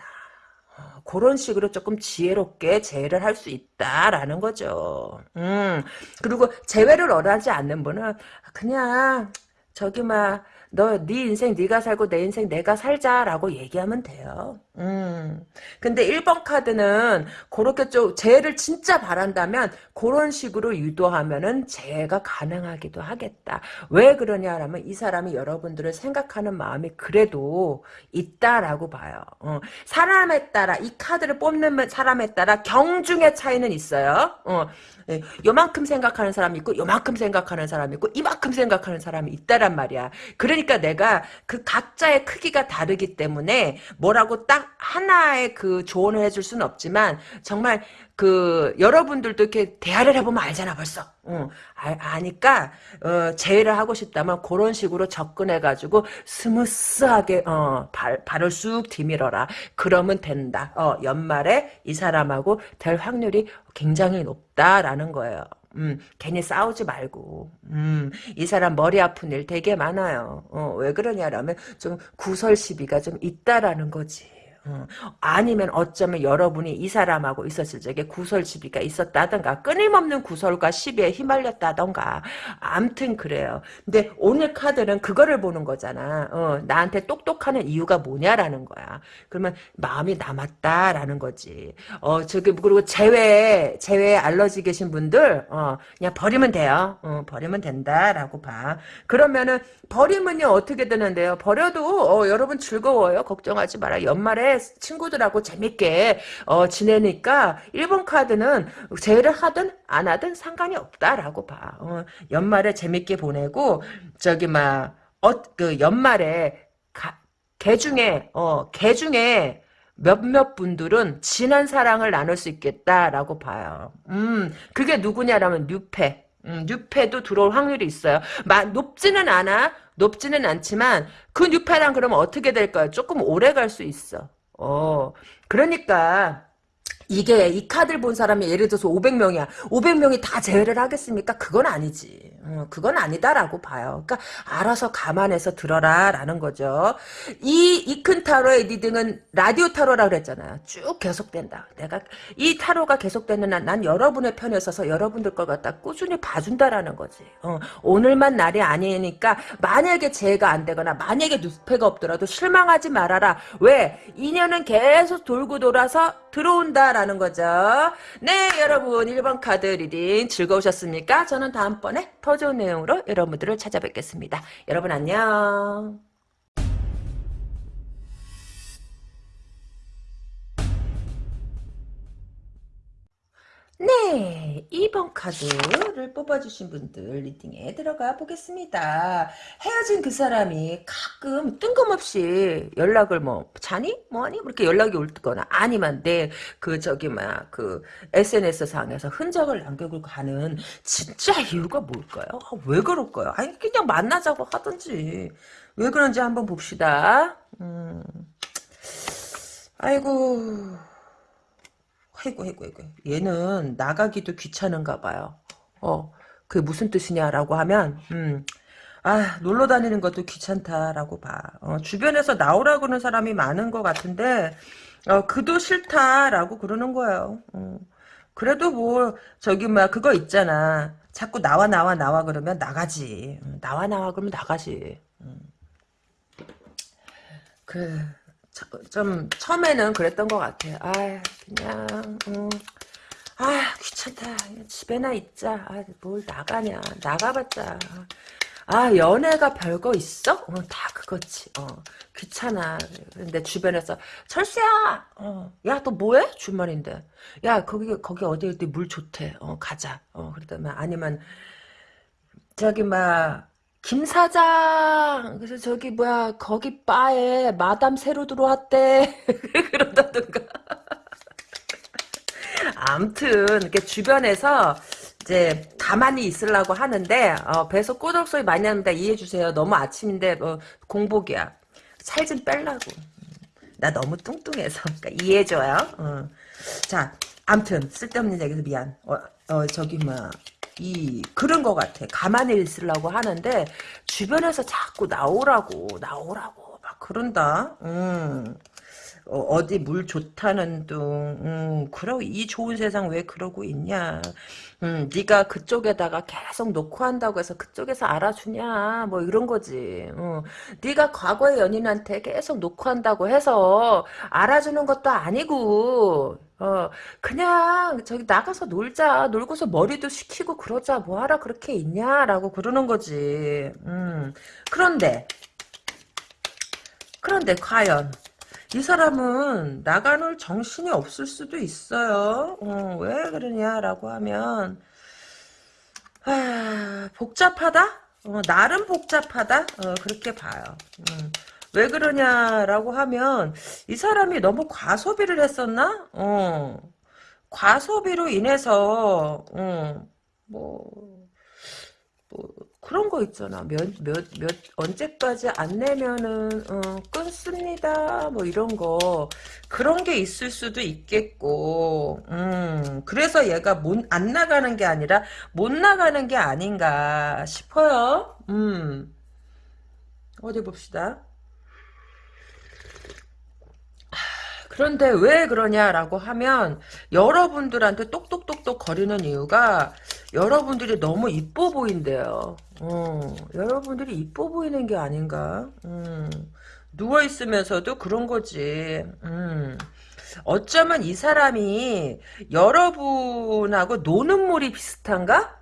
어, 그런 식으로 조금 지혜롭게 재회를 할 수 있다라는 거죠. 음, 그리고 재회를 원하지 않는 분은 그냥 저기 막 너 네 인생 네가 살고 내 인생 내가 살자라고 얘기하면 돼요. 음. 근데 1번 카드는 그렇게 좀 재해를 진짜 바란다면 그런 식으로 유도하면은 재해가 가능하기도 하겠다. 왜 그러냐라면 이 사람이 여러분들을 생각하는 마음이 그래도 있다라고 봐요. 어. 사람에 따라 이 카드를 뽑는 사람에 따라 경중의 차이는 있어요. 어. 예, 요만큼 생각하는 사람이 있고 요만큼 생각하는 사람이 있고 이만큼 생각하는 사람이 있다란 말이야. 그러니까 내가 그 각자의 크기가 다르기 때문에 뭐라고 딱 하나의 그그 조언을 해줄 수는 없지만 정말 그 여러분들도 이렇게 대화를 해보면 알잖아 벌써. 응. 아, 니까 어, 제의를 하고 싶다면 그런 식으로 접근해가지고 smooth하게 어, 발, 발을 쑥 디밀어라. 그러면 된다. 어, 연말에 이 사람하고 될 확률이 굉장히 높다라는 거예요. 음, 괜히 싸우지 말고, 음, 이 사람 머리 아픈 일 되게 많아요. 어, 왜 그러냐라면, 좀 구설 시비가 좀 있다라는 거지. 어, 아니면 어쩌면 여러분이 이 사람하고 있었을 적에 구설 시비가 있었다던가 끊임없는 구설과 시비에 휘말렸다던가 암튼 그래요. 근데 오늘 카드는 그거를 보는 거잖아. 어, 나한테 똑똑하는 이유가 뭐냐라는 거야. 그러면 마음이 남았다라는 거지. 어, 저기 그리고 재회 재회 알러지 계신 분들 어, 그냥 버리면 돼요. 어, 버리면 된다라고 봐. 그러면은 버리면요 어떻게 되는데요? 버려도 어, 여러분 즐거워요. 걱정하지 마라. 연말에 친구들하고 재밌게 어, 지내니까 1번 카드는 제의를 하든 안 하든 상관이 없다라고 봐. 어, 연말에 재밌게 보내고 저기 막 어, 그 연말에 가, 개 중에 어, 개 중에 몇몇 분들은 진한 사랑을 나눌 수 있겠다라고 봐요. 음, 그게 누구냐라면 뉴페. 음, 뉴페도 들어올 확률이 있어요. 마, 높지는 않아. 높지는 않지만 그 뉴페랑 그러면 어떻게 될까요? 조금 오래 갈 수 있어. 어, 그러니까 이게 이 카드를 본 사람이 예를 들어서 500명이야. 500명이 다 제외를 하겠습니까? 그건 아니지. 어, 그건 아니다라고 봐요. 그러니까 알아서 감안해서 들어라 라는 거죠. 이 이 큰 타로의 reading은 라디오 타로라 그랬잖아요. 쭉 계속된다. 내가 이 타로가 계속되는 한 난 여러분의 편에 서서 여러분들 걸 갖다 꾸준히 봐준다라는 거지. 어, 오늘만 날이 아니니까 만약에 재회가 안 되거나 만약에 뉴스페가 없더라도 실망하지 말아라. 왜? 인연은 계속 돌고 돌아서 들어온다라는 거죠. 네 여러분 1번 카드 reading 즐거우셨습니까? 저는 다음번에 더 좋은 내용으로 여러분들을 찾아뵙겠습니다. 여러분 안녕. 네, 2번 카드를 뽑아주신 분들 리딩에 들어가 보겠습니다. 헤어진 그 사람이 가끔 뜬금없이 연락을 뭐 자니? 뭐하니? 이렇게 연락이 올 거나 아니면 내 그 저기 뭐야 그 SNS 상에서 흔적을 남기고 가는 진짜 이유가 뭘까요? 아, 왜 그럴까요? 아니 그냥 만나자고 하든지 왜 그런지 한번 봅시다. 음. 아이고 아이고, 아이고, 아이고. 얘는 나가기도 귀찮은가 봐요. 어, 그게 무슨 뜻이냐라고 하면, 음, 아, 놀러 다니는 것도 귀찮다라고 봐. 어, 주변에서 나오라고 하는 사람이 많은 것 같은데, 어, 그도 싫다라고 그러는 거예요. 어. 그래도 뭐, 저기, 막, 그거 있잖아. 자꾸 나와, 나와, 나와 그러면 나가지. 음, 나와, 나와 그러면 나가지. 음. 그, 좀 처음에는 그랬던 것 같아요. 아 그냥 음, 아 귀찮다. 집에나 있자. 아, 뭘 나가냐. 나가봤자. 아 연애가 별거 있어? 어, 다 그거지. 어, 귀찮아. 근데 주변에서 철수야. 어, 야 너 뭐해? 주말인데. 야 거기 거기 어디 어디 물 좋대. 어 가자. 어 그러다면 아니면 저기 막 김 사장 그래서 저기 뭐야 거기 바에 마담 새로 들어왔대. 그런다든가. 암튼 이렇게 주변에서 이제 가만히 있으려고 하는데 어, 배에서 꼬덕 소리 많이 합니다 이해해 주세요. 너무 아침인데 뭐 공복이야. 살 좀 빼려고. 나 너무 뚱뚱해서. 그러니까 이해해 줘요. 어. 자 암튼 쓸데없는 얘기해서 미안. 어, 어 저기 뭐 이 그런 것 같아. 가만히 있으려고 하는데 주변에서 자꾸 나오라고 나오라고 막 그런다. 음. 어, 디물 좋다는 둥, 음, 그러 이 좋은 세상 왜 그러고 있냐. 음, 네가 그쪽에다가 계속 놓고 한다고 해서 그쪽에서 알아주냐, 뭐 이런 거지. 어, 네가 과거의 연인한테 계속 놓고 한다고 해서 알아주는 것도 아니고, 어, 그냥 저기 나가서 놀자. 놀고서 머리도 식히고 그러자. 뭐하라 그렇게 있냐라고 그러는 거지. 음. 그런데 그런데 과연 이 사람은 나가놀 정신이 없을 수도 있어요. 어, 왜 그러냐라고 하면 아, 복잡하다? 어, 나름 복잡하다? 어, 그렇게 봐요. 음. 왜 그러냐라고 하면 이 사람이 너무 과소비를 했었나? 어. 과소비로 인해서 어, 뭐, 뭐 그런 거 있잖아. 몇, 몇, 몇, 언제까지 안 내면은, 어, 끊습니다. 뭐 이런 거. 그런 게 있을 수도 있겠고, 음, 그래서 얘가 못, 안 나가는 게 아니라, 못 나가는 게 아닌가 싶어요. 음, 어디 봅시다. 그런데 왜 그러냐라고 하면 여러분들한테 똑똑똑똑 거리는 이유가 여러분들이 너무 이뻐 보인대요. 어, 여러분들이 이뻐 보이는 게 아닌가. 음, 누워있으면서도 그런 거지. 음, 어쩌면 이 사람이 여러분하고 노는 물이 비슷한가?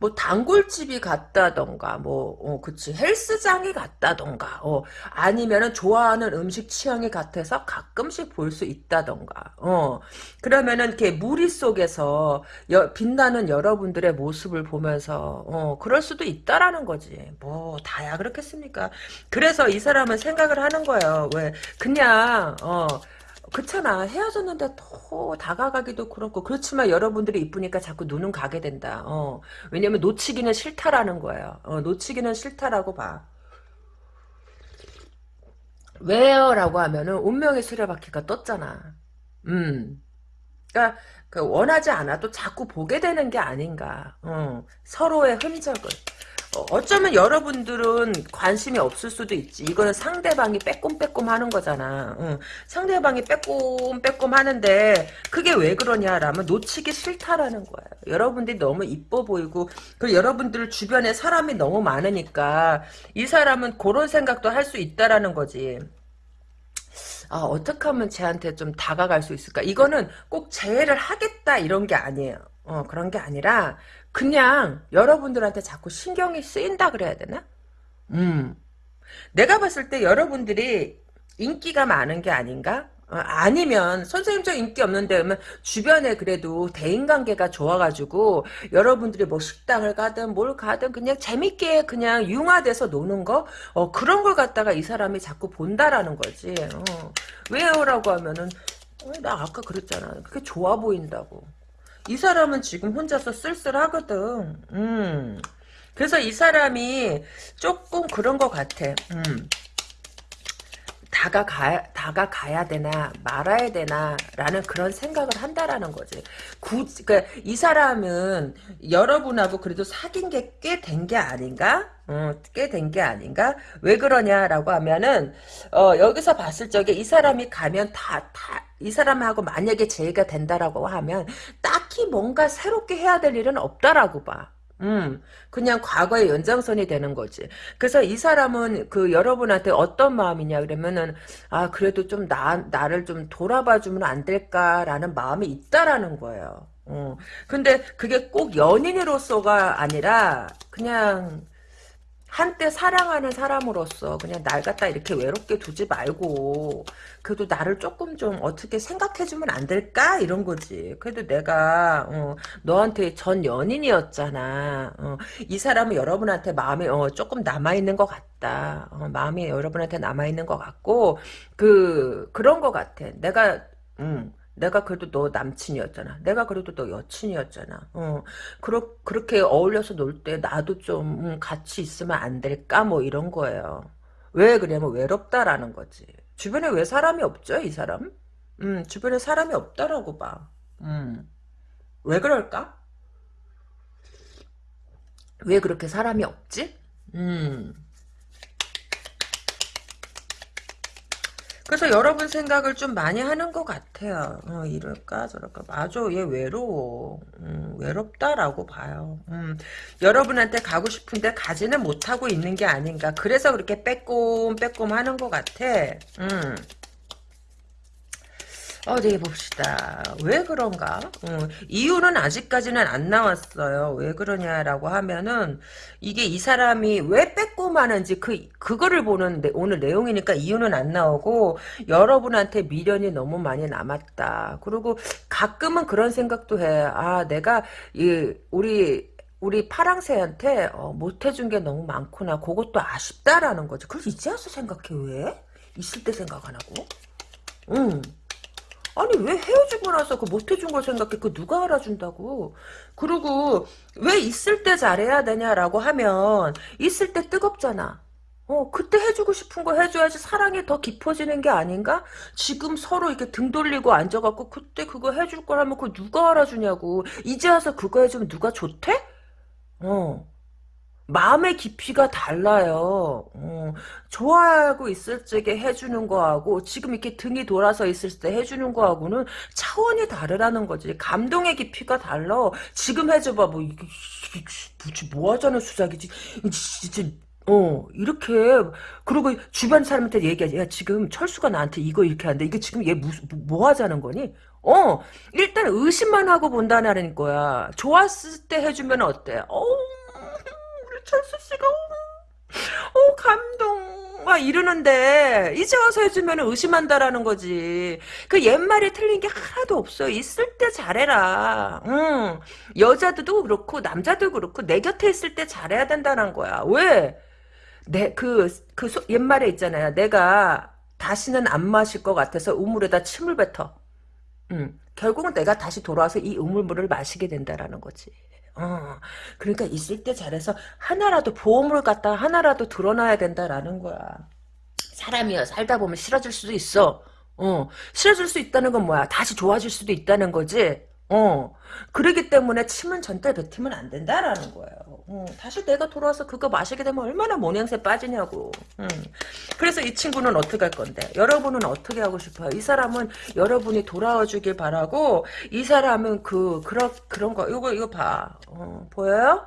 뭐 단골집이 같다던가 뭐 어, 그치. 헬스장이 같다던가 어, 아니면은 좋아하는 음식 취향이 같아서 가끔씩 볼 수 있다던가 어. 그러면은 이렇게 무리 속에서 여, 빛나는 여러분들의 모습을 보면서 어 그럴 수도 있다라는 거지. 뭐 다야 그렇겠습니까? 그래서 이 사람은 생각을 하는 거예요. 왜? 그냥 어 그렇잖아. 헤어졌는데 더 다가가기도 그렇고 그렇지만 여러분들이 이쁘니까 자꾸 눈은 가게 된다. 어. 왜냐면 놓치기는 싫다라는 거예요. 어, 놓치기는 싫다라고 봐. 왜요? 라고 하면은 운명의 수레바퀴가 떴잖아. 음. 그러니까 그 원하지 않아도 자꾸 보게 되는 게 아닌가. 어. 서로의 흔적을. 어, 어쩌면 여러분들은 관심이 없을 수도 있지. 이거는 상대방이 빼꼼빼꼼 하는 거잖아. 응. 상대방이 빼꼼빼꼼 하는데 그게 왜 그러냐라면 놓치기 싫다라는 거예요. 여러분들이 너무 이뻐 보이고 그 여러분들 주변에 사람이 너무 많으니까 이 사람은 그런 생각도 할 수 있다라는 거지. 아, 어떻게 하면 쟤한테 좀 다가갈 수 있을까? 이거는 꼭 재회를 하겠다 이런 게 아니에요. 어, 그런 게 아니라 그냥 여러분들한테 자꾸 신경이 쓰인다 그래야 되나? 음. 내가 봤을 때 여러분들이 인기가 많은 게 아닌가? 어, 아니면 선생님 저 인기 없는데 그러면 주변에 그래도 대인관계가 좋아가지고 여러분들이 뭐 식당을 가든 뭘 가든 그냥 재밌게 그냥 융화돼서 노는 거 어, 그런 걸 갖다가 이 사람이 자꾸 본다라는 거지 어. 왜요라고 하면은 어, 나 아까 그랬잖아 그게 좋아 보인다고 이 사람은 지금 혼자서 쓸쓸하거든. 음. 그래서 이 사람이 조금 그런 것 같아. 음. 다가가, 다가가야 되나, 말아야 되나, 라는 그런 생각을 한다라는 거지. 구, 그니까, 이 사람은 여러분하고 그래도 사귄 게 꽤 된 게 아닌가? 어, 꽤된 게 아닌가? 왜 그러냐라고 하면은, 어, 여기서 봤을 적에 이 사람이 가면 다, 다, 이 사람하고 만약에 제의가 된다라고 하면, 딱히 뭔가 새롭게 해야 될 일은 없다라고 봐. 음, 그냥 과거의 연장선이 되는 거지. 그래서 이 사람은 그 여러분한테 어떤 마음이냐 그러면은 아 그래도 좀 나 나를 좀 돌아봐 주면 안 될까라는 마음이 있다라는 거예요. 어. 근데 그게 꼭 연인으로서가 아니라 그냥 한때 사랑하는 사람으로서 그냥 날 갖다 이렇게 외롭게 두지 말고 그래도 나를 조금 좀 어떻게 생각해주면 안 될까? 이런 거지. 그래도 내가 어, 너한테 전 연인이었잖아. 어, 이 사람은 여러분한테 마음이 어, 조금 남아있는 것 같다. 어, 마음이 여러분한테 남아있는 것 같고 그 그런 것 같아. 내가 음, 내가 그래도 너 남친이었잖아. 내가 그래도 너 여친이었잖아. 어, 그렇, 그렇게 어울려서 놀 때 나도 좀 음, 같이 있으면 안 될까? 뭐 이런 거예요. 왜 그러냐면 외롭다라는 거지. 주변에 왜 사람이 없죠, 이 사람? 음, 주변에 사람이 없다라고 봐. 음, 왜 그럴까? 왜 그렇게 사람이 없지? 음. 그래서 여러분 생각을 좀 많이 하는 것 같아요. 어, 이럴까 저럴까. 맞아 얘 외로워. 음, 외롭다라고 봐요. 음, 여러분한테 가고 싶은데 가지는 못하고 있는 게 아닌가. 그래서 그렇게 빼꼼 빼꼼 하는 것 같아. 음. 어디 봅시다. 왜 그런가? 어, 이유는 아직까지는 안 나왔어요. 왜 그러냐라고 하면은 이게 이 사람이 왜 빼꼼하는지 그 그거를 보는 데, 오늘 내용이니까 이유는 안 나오고 여러분한테 미련이 너무 많이 남았다. 그리고 가끔은 그런 생각도 해. 아 내가 이 우리 우리 파랑새한테 어, 못해준 게 너무 많구나. 그것도 아쉽다라는 거지. 그걸 이제 와서 생각해 왜? 있을 때 생각 안 하고? 응. 아니 왜 헤어지고 나서 그 못해준 걸 생각해? 그 누가 알아준다고? 그리고 왜 있을 때 잘해야 되냐라고 하면 있을 때 뜨겁잖아. 어 그때 해주고 싶은 거 해줘야지 사랑이 더 깊어지는 게 아닌가? 지금 서로 이렇게 등 돌리고 앉아갖고 그때 그거 해줄 거라면 그 누가 알아주냐고. 이제 와서 그거 해주면 누가 좋대? 어. 마음의 깊이가 달라요. 어, 좋아하고 있을 적에 해주는 거하고 지금 이렇게 등이 돌아서 있을 때 해주는 거하고는 차원이 다르다는 거지. 감동의 깊이가 달라. 지금 해줘봐. 뭐 이게 뭐 하자는 수작이지. 진짜 어 이렇게 그리고 주변 사람한테 얘기하지. 야 지금 철수가 나한테 이거 이렇게 한다. 이게 지금 얘 무슨 뭐 하자는 거니? 어 일단 의심만 하고 본다는 거야. 좋았을 때 해주면 어때? 어 철수 씨가 어 감동 막 이러는데 이제 와서 해주면 의심한다라는 거지. 그 옛말에 틀린 게 하나도 없어. 있을 때 잘해라. 응. 여자들도 그렇고 남자도 그렇고 내 곁에 있을 때 잘해야 된다는 거야. 왜? 내그그 옛말에 있잖아요. 내가 다시는 안 마실 것 같아서 우물에다 침을 뱉어. 응. 결국은 내가 다시 돌아와서 이 우물물을 마시게 된다라는 거지. 어, 그러니까 있을 때 잘해서 하나라도 보험을 갖다 하나라도 드러나야 된다라는 거야. 사람이야 살다 보면 싫어질 수도 있어. 어, 싫어질 수 있다는 건 뭐야? 다시 좋아질 수도 있다는 거지. 어, 그러기 때문에 침은 전달 뱉으면 안 된다라는 거예요. 어, 다시 내가 돌아와서 그거 마시게 되면 얼마나 모양새 빠지냐고. 음. 그래서 이 친구는 어떻게 할 건데? 여러분은 어떻게 하고 싶어요? 이 사람은 여러분이 돌아와 주길 바라고, 이 사람은 그, 그런, 그런 거, 이거, 이거 봐. 어, 보여요?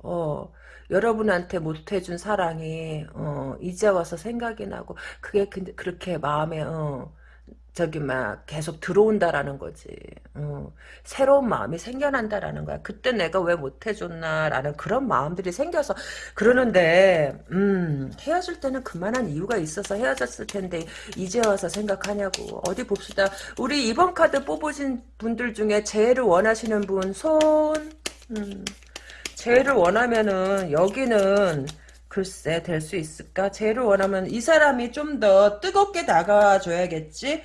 어, 여러분한테 못해준 사랑이, 어, 이제 와서 생각이 나고, 그게 그, 그렇게 마음에, 어, 저기 막 계속 들어온다라는 거지. 어, 새로운 마음이 생겨난다라는 거야. 그때 내가 왜 못해줬나라는 그런 마음들이 생겨서 그러는데 음, 헤어질 때는 그만한 이유가 있어서 헤어졌을 텐데 이제 와서 생각하냐고. 어디 봅시다. 우리 이번 카드 뽑으신 분들 중에 재해를 원하시는 분 손. 음, 재해를 원하면은 여기는 글쎄 될 수 있을까? 재해를 원하면 이 사람이 좀 더 뜨겁게 다가와줘야겠지?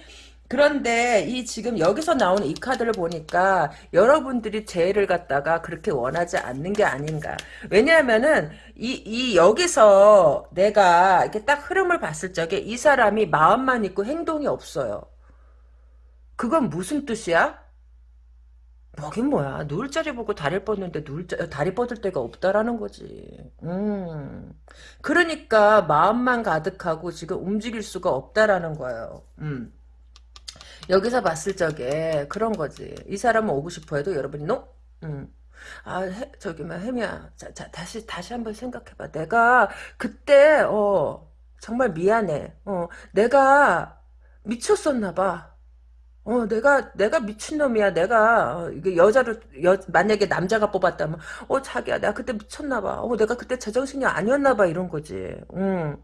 그런데 이 지금 여기서 나오는 이 카드를 보니까 여러분들이 재해를 갖다가 그렇게 원하지 않는 게 아닌가. 왜냐하면은 이, 이 여기서 내가 이렇게 딱 흐름을 봤을 적에 이 사람이 마음만 있고 행동이 없어요. 그건 무슨 뜻이야? 뭐긴 뭐야. 누울 자리 보고 다리 뻗는데 누울 자, 다리 뻗을 데가 없다라는 거지. 음. 그러니까 마음만 가득하고 지금 움직일 수가 없다라는 거예요. 음. 여기서 봤을 적에 그런 거지. 이 사람은 오고 싶어 해도 여러분이 노? 음. 아, 해, 저기, 막, 혜미야. 자, 자, 다시, 다시 한번 생각해봐. 내가, 그때, 어, 정말 미안해. 어, 내가 미쳤었나봐. 어, 내가, 내가 미친놈이야. 내가, 어, 이게 여자를, 여, 만약에 남자가 뽑았다면, 어, 자기야, 내가 그때 미쳤나봐. 어, 내가 그때 제정신이 아니었나봐. 이런 거지. 응.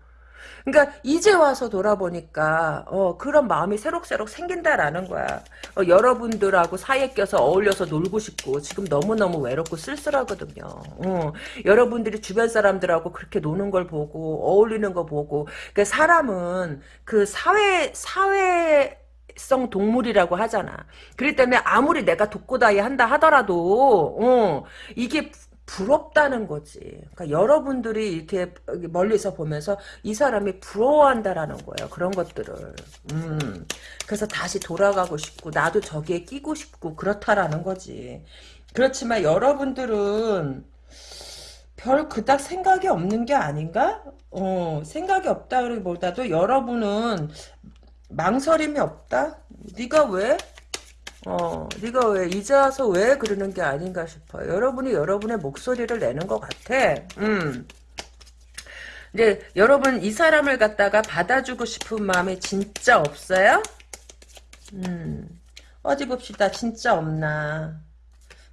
그러니까 이제 와서 돌아보니까 어, 그런 마음이 새록새록 생긴다라는 거야. 어, 여러분들하고 사이에 껴서 어울려서 놀고 싶고 지금 너무너무 외롭고 쓸쓸하거든요. 어, 여러분들이 주변 사람들하고 그렇게 노는 걸 보고 어울리는 거 보고 그러니까 사람은 그 사회 사회 성 동물이라고 하잖아. 그렇기 때문에 아무리 내가 독고다이 한다 하더라도 어, 이게 부럽다는 거지. 그러니까 여러분들이 이렇게 멀리서 보면서 이 사람이 부러워한다라는 거예요. 그런 것들을. 음. 그래서 다시 돌아가고 싶고 나도 저기에 끼고 싶고 그렇다라는 거지. 그렇지만 여러분들은 별 그닥 생각이 없는 게 아닌가? 어, 생각이 없다기보다도 여러분은 망설임이 없다? 네가 왜? 어, 네가 왜 이제 와서 왜 그러는 게 아닌가 싶어. 여러분이 여러분의 목소리를 내는 것 같아. 음. 이제 여러분 이 사람을 갖다가 받아주고 싶은 마음이 진짜 없어요? 음. 어디 봅시다. 진짜 없나.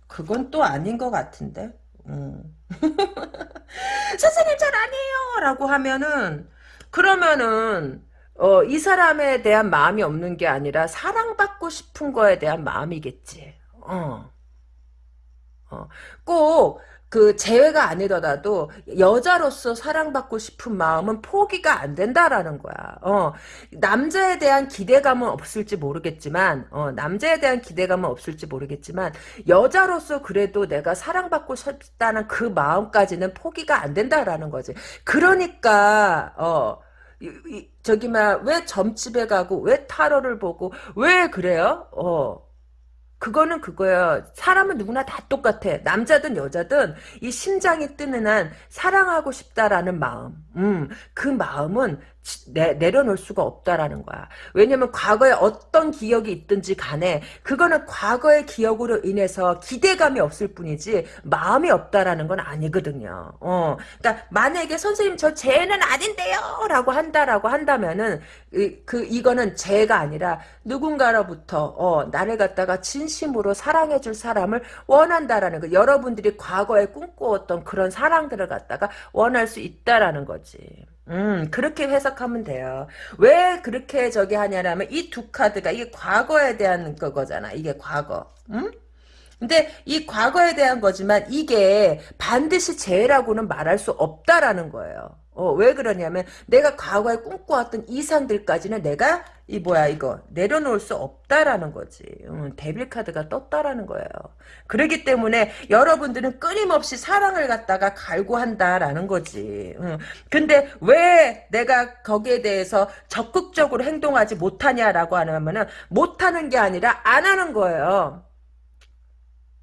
그건 또 아닌 것 같은데. 음. 선생님 잘 아니에요. 라고 하면은 그러면은 어, 이 사람에 대한 마음이 없는 게 아니라 사랑받고 싶은 거에 대한 마음이겠지. 어. 어, 꼭, 그, 재회가 아니더라도, 여자로서 사랑받고 싶은 마음은 포기가 안 된다라는 거야. 어, 남자에 대한 기대감은 없을지 모르겠지만, 어, 남자에 대한 기대감은 없을지 모르겠지만, 여자로서 그래도 내가 사랑받고 싶다는 그 마음까지는 포기가 안 된다라는 거지. 그러니까, 어, 이, 이, 저기, 막, 왜 점집에 가고, 왜 타로를 보고, 왜 그래요? 어, 그거는 그거야. 사람은 누구나 다 똑같아. 남자든 여자든 이 심장이 뜨는 한 사랑하고 싶다라는 마음. 음, 그 마음은 내, 내려놓을 수가 없다라는 거야. 왜냐면 과거에 어떤 기억이 있든지 간에 그거는 과거의 기억으로 인해서 기대감이 없을 뿐이지 마음이 없다라는 건 아니거든요. 어, 그러니까 만약에 선생님 저 죄는 아닌데요 라고 한다라고 한다면은 이, 그 이거는 죄가 아니라 누군가로부터 어, 나를 갖다가 진심으로 사랑해 줄 사람을 원한다라는 거. 여러분들이 과거에 꿈꾸었던 그런 사랑들을 갖다가 원할 수 있다라는 거지. 음, 그렇게 해석하면 돼요. 왜 그렇게 저기 하냐면 이 두 카드가 이게 과거에 대한 거잖아. 이게 과거. 음? 근데 이 과거에 대한 거지만 이게 반드시 죄라고는 말할 수 없다라는 거예요. 어, 왜 그러냐면 내가 과거에 꿈꿔왔던 이상들까지는 내가 이 뭐야 이거 내려놓을 수 없다라는 거지. 음, 데빌 카드가 떴다라는 거예요. 그렇기 때문에 여러분들은 끊임없이 사랑을 갖다가 갈구한다라는 거지. 음, 근데 왜 내가 거기에 대해서 적극적으로 행동하지 못하냐라고 하면은 못하는 게 아니라 안 하는 거예요.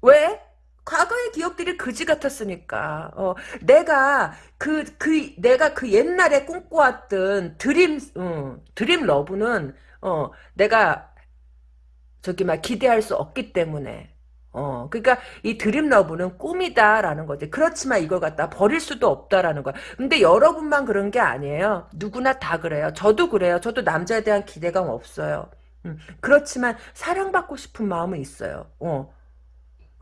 왜? 과거의 기억들이 그지 같았으니까. 어, 내가 그, 그, 내가 그 옛날에 꿈꿔왔던 드림, 어, 드림 러브는, 어, 내가, 저기, 막, 기대할 수 없기 때문에. 어, 그러니까 이 드림 러브는 꿈이다라는 거지. 그렇지만 이걸 갖다 버릴 수도 없다라는 거야. 근데 여러분만 그런 게 아니에요. 누구나 다 그래요. 저도 그래요. 저도 남자에 대한 기대감 없어요. 음, 그렇지만 사랑받고 싶은 마음은 있어요. 어.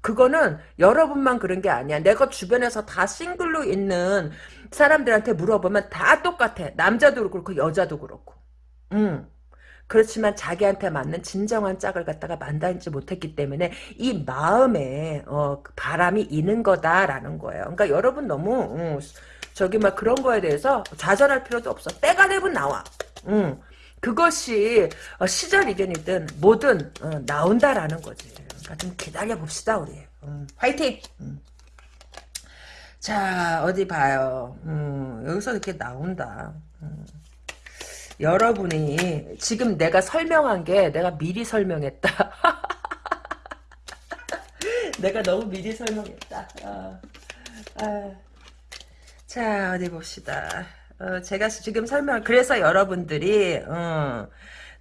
그거는 여러분만 그런 게 아니야. 내가 주변에서 다 싱글로 있는 사람들한테 물어보면 다 똑같아. 남자도 그렇고 여자도 그렇고. 음. 그렇지만 자기한테 맞는 진정한 짝을 갖다가 만나지 못했기 때문에 이 마음에 어, 그 바람이 있는 거다라는 거예요. 그러니까 여러분 너무 음, 저기 막 그런 거에 대해서 좌절할 필요도 없어. 때가 되면 나와. 음. 그것이 어, 시절이든이든 뭐든 어, 나온다라는 거지. 좀 기다려 봅시다 우리. 음, 화이팅. 음. 자 어디 봐요. 음, 여기서 이렇게 나온다. 음. 여러분이 지금 내가 설명한 게 내가 미리 설명했다. 내가 너무 미리 설명했다. 어. 아. 자 어디 봅시다. 어, 제가 지금 설명 그래서 여러분들이 어,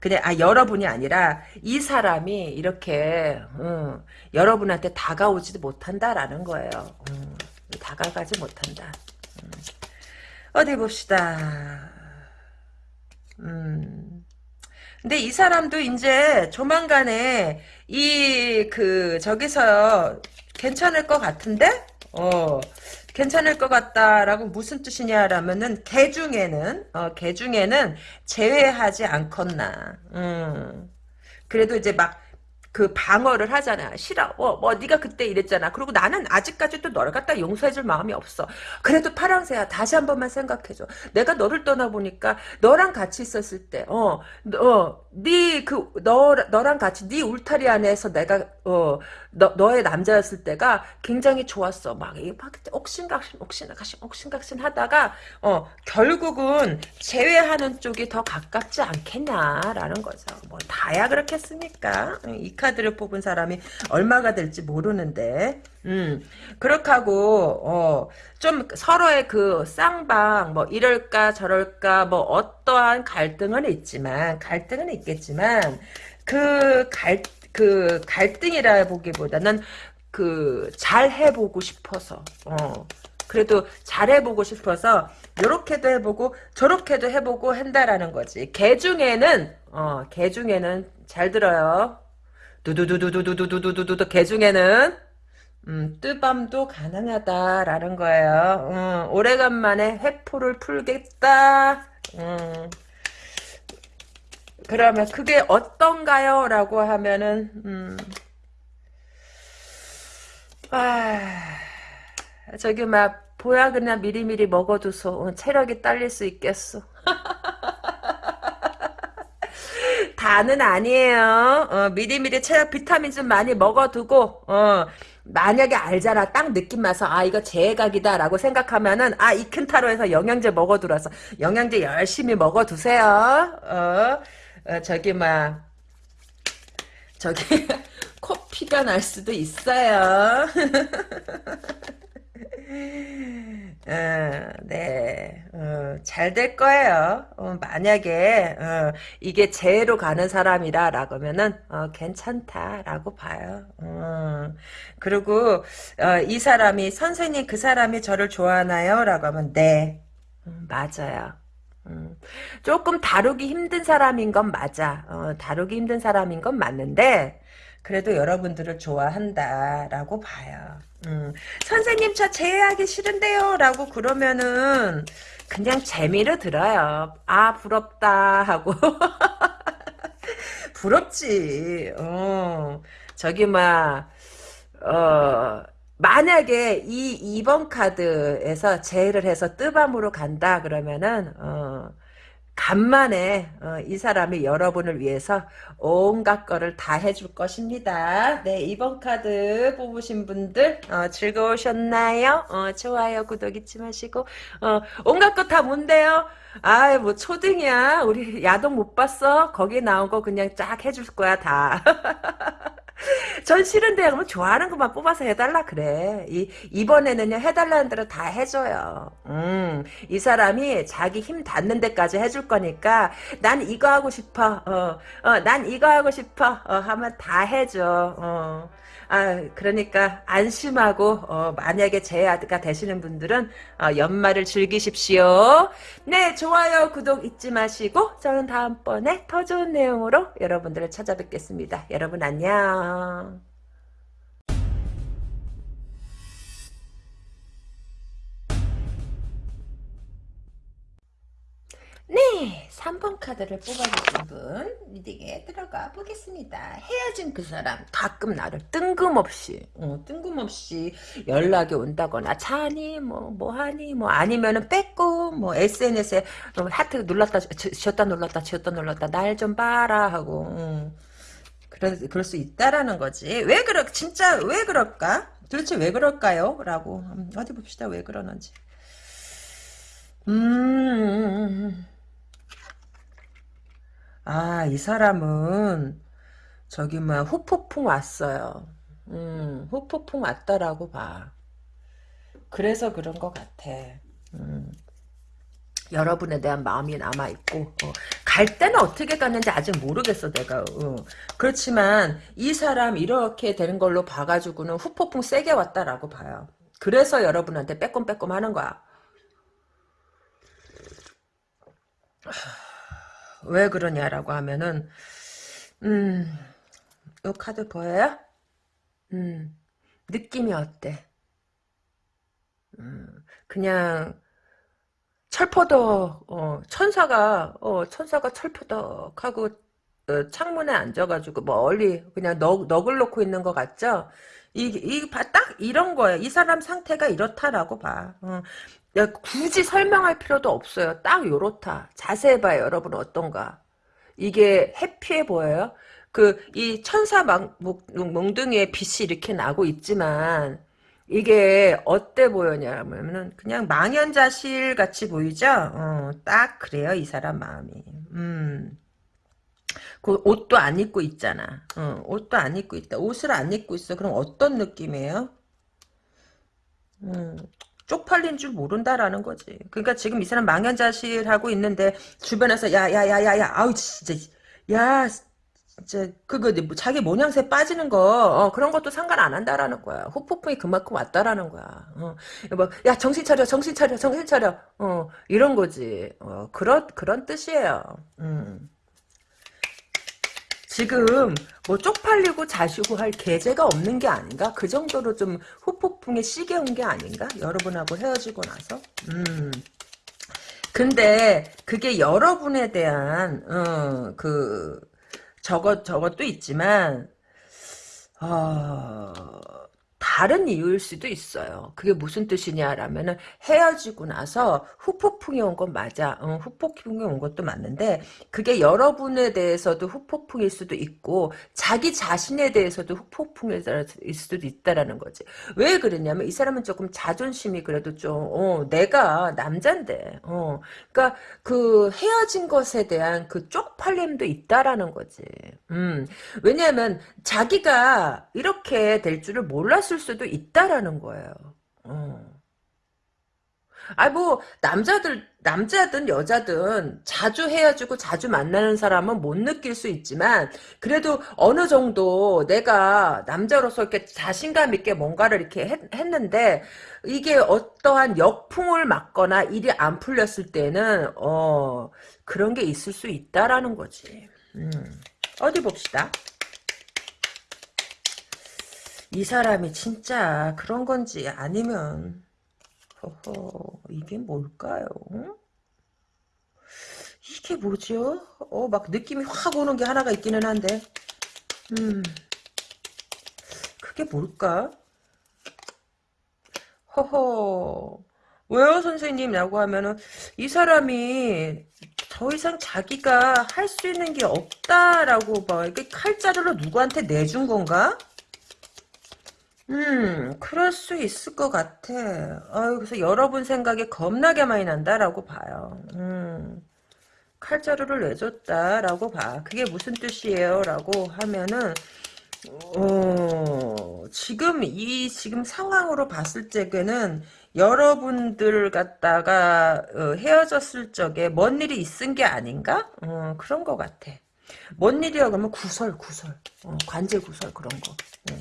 그냥 아 여러분이 아니라 이 사람이 이렇게 음, 여러분한테 다가오지도 못한다라는 거예요. 음, 다가가지 못한다. 음. 어디 봅시다. 음. 근데 이 사람도 이제 조만간에 이 그 저기서 괜찮을 것 같은데? 어. 괜찮을 것 같다라고 무슨 뜻이냐라면은 개 중에는 어, 개 중에는 제외하지 않겠나. 음. 그래도 이제 막 그 방어를 하잖아. 싫어. 어, 뭐 네가 그때 이랬잖아. 그리고 나는 아직까지도 너를 갖다 용서해줄 마음이 없어. 그래도 파랑새야 다시 한 번만 생각해줘. 내가 너를 떠나보니까 너랑 같이 있었을 때, 어, 어, 네 그 너 너랑 같이 네 울타리 안에서 내가 어 너, 너의 남자였을 때가 굉장히 좋았어. 막, 막 옥신각신, 옥신각신, 옥신각신 하다가, 어, 결국은 제외하는 쪽이 더 가깝지 않겠냐라는 거죠. 뭐, 다야 그렇겠습니까? 이 카드를 뽑은 사람이 얼마가 될지 모르는데, 음, 그렇게 하고, 어, 좀 서로의 그 쌍방, 뭐, 이럴까 저럴까, 뭐, 어떠한 갈등은 있지만, 갈등은 있겠지만, 그 갈, 그 갈등이라 보기보다는 그 잘 해보고 싶어서 어 그래도 잘해보고 싶어서 요렇게도 해보고 저렇게도 해보고 한다라는 거지. 개 중에는 어 개 중에는 잘 들어요. 두두두두두두두두두두 개 중에는 음, 뜨밤도 가능하다라는 거예요. 음, 오래간만에 회포를 풀겠다. 음, 그러면 그게 어떤가요? 라고 하면은 음, 아, 저기 막 보약이나 미리미리 먹어둬서 어, 체력이 딸릴 수 있겠어. 다는 아니에요. 어, 미리미리 체력 비타민 좀 많이 먹어두고 어, 만약에 알잖아. 딱 느낌 와서 아 이거 제각이다 라고 생각하면은 아 이 큰타로에서 영양제 먹어두라서 영양제 열심히 먹어두세요. 어, 어 저기 막 저기 코피가 날 수도 있어요. 어, 네, 어, 잘될 거예요. 어, 만약에 어, 이게 재해로 가는 사람이라라고 하면은 어, 괜찮다라고 봐요. 어, 그리고 어, 이 사람이 선생님 그 사람이 저를 좋아하나요?라고 하면 네, 음, 맞아요. 음, 조금 다루기 힘든 사람인 건 맞아. 어, 다루기 힘든 사람인 건 맞는데 그래도 여러분들을 좋아한다라고 봐요. 음, 선생님 저 제외하기 싫은데요 라고 그러면은 그냥 재미로 들어요. 아 부럽다 하고 부럽지. 어, 저기 막 어, 만약에 이 2번 카드에서 제외를 해서 뜨밤으로 간다 그러면은 어, 간만에 어, 이 사람이 여러분을 위해서 온갖 거를 다 해줄 것입니다. 네, 이번 카드 뽑으신 분들 어, 즐거우셨나요? 어, 좋아요, 구독 잊지 마시고 어, 온갖 거 다 뭔데요? 아이 뭐 초등이야. 우리 야동 못 봤어? 거기 나온 거 그냥 쫙 해줄 거야 다. 전 싫은데 그러면 좋아하는 것만 뽑아서 해달라 그래. 이 이번에는요 해달라는 대로 다 해줘요. 음, 이 사람이 자기 힘 닿는 데까지 해줄 거니까 난 이거 하고 싶어. 어, 어, 난 이거 하고 싶어. 어, 하면 다 해줘. 어. 아, 그러니까 안심하고 어, 만약에 제아가 되시는 분들은 어, 연말을 즐기십시오. 네, 좋아요, 구독 잊지 마시고 저는 다음번에 더 좋은 내용으로 여러분들을 찾아뵙겠습니다. 여러분 안녕. 네, 3번 카드를 뽑아주신 분 리딩에 들어가 보겠습니다. 헤어진 그 사람 가끔 나를 뜬금없이 어, 뜬금없이 연락이 온다거나 자니 뭐 뭐하니 뭐 아니면은 뺏고 뭐 SNS에 어, 하트 눌렀다 지었다 눌렀다 지었다 눌렀다 날 좀 봐라 하고 음. 그럴, 그럴 수 있다라는 거지. 왜 그러 진짜 왜 그럴까? 도대체 왜 그럴까요? 라고 음, 어디 봅시다 왜 그러는지. 음. 아, 이 사람은 저기 뭐 후폭풍 왔어요. 음, 후폭풍 왔다라고 봐. 그래서 그런 것 같아. 음, 여러분에 대한 마음이 남아있고 어, 갈 때는 어떻게 갔는지 아직 모르겠어 내가 어. 그렇지만 이 사람 이렇게 되는 걸로 봐가지고는 후폭풍 세게 왔다라고 봐요. 그래서 여러분한테 빼꼼빼꼼 하는 거야. 왜 그러냐라고 하면은 음, 요 카드 보여요? 음, 느낌이 어때? 음, 그냥 철퍼덕 어, 천사가 어, 천사가 철퍼덕하고 어, 창문에 앉아가지고 멀리 그냥 너, 넋을 놓고 있는 것 같죠? 이이딱 이런 거예요. 이 사람 상태가 이렇다라고 봐. 어. 야, 굳이 설명할 필요도 없어요. 딱 요렇다. 자세히 봐요, 여러분 어떤가. 이게 해피해 보여요? 그, 이 천사 막, 몽둥이에 빛이 이렇게 나고 있지만, 이게 어때 보여냐면은, 그냥 망연자실 같이 보이죠? 어, 딱 그래요, 이 사람 마음이. 음. 그 옷도 안 입고 있잖아. 어, 옷도 안 입고 있다. 옷을 안 입고 있어. 그럼 어떤 느낌이에요? 음, 쪽팔린 줄 모른다라는 거지. 그러니까 지금 이 사람 망연자실하고 있는데 주변에서 야야야야야 아우 진짜 야 진짜 그거 뭐 자기 모양새 빠지는 거 어, 그런 것도 상관 안 한다라는 거야. 후폭풍이 그만큼 왔다라는 거야. 어, 뭐야 정신 차려 정신 차려 정신 차려 어 이런 거지. 어 그런 그런 뜻이에요. 음. 지금 뭐 쪽팔리고 자시고 할 계제가 없는 게 아닌가? 그 정도로 좀 후폭풍에 온게 아닌가? 여러분하고 헤어지고 나서? 음. 근데 그게 여러분에 대한 어, 그 저것 저것도 있지만 어, 다른 이유일 수도 있어요. 그게 무슨 뜻이냐라면은 헤어지고 나서 후폭풍이 온 건 맞아. 응, 후폭풍이 온 것도 맞는데 그게 여러분에 대해서도 후폭풍일 수도 있고 자기 자신에 대해서도 후폭풍일 수도 있다라는 거지. 왜 그러냐면 이 사람은 조금 자존심이 그래도 좀 어, 내가 남잔데 어, 그러니까 그 헤어진 것에 대한 그 쪽팔림도 있다라는 거지. 음, 왜냐하면 자기가 이렇게 될 줄을 몰랐을 수도 있다라는 거예요. 어. 아뭐 남자들 남자든 여자든 자주 헤어지고 자주 만나는 사람은 못 느낄 수 있지만 그래도 어느 정도 내가 남자로서 이렇게 자신감 있게 뭔가를 이렇게 했, 했는데 이게 어떠한 역풍을 맞거나 일이 안 풀렸을 때는 어 그런 게 있을 수 있다라는 거지. 음. 어디 봅시다. 이 사람이 진짜 그런 건지 아니면 허허 이게 뭘까요? 이게 뭐죠? 어, 막 느낌이 확 오는 게 하나가 있기는 한데 음 그게 뭘까? 허허 왜요 선생님? 라고 하면은 이 사람이 더 이상 자기가 할 수 있는 게 없다라고 봐. 이게 칼자루로 누구한테 내준 건가? 음, 그럴 수 있을 것 같아. 아유, 그래서 여러분 생각이 겁나게 많이 난다라고 봐요. 음, 칼자루를 내줬다라고 봐. 그게 무슨 뜻이에요? 라고 하면은, 어, 지금 이 지금 상황으로 봤을 적에는 여러분들 갖다가 어, 헤어졌을 적에 뭔 일이 있은 게 아닌가? 어, 그런 것 같아. 뭔 일이야 그러면 구설 구설 어, 관제 구설 그런 거. 어.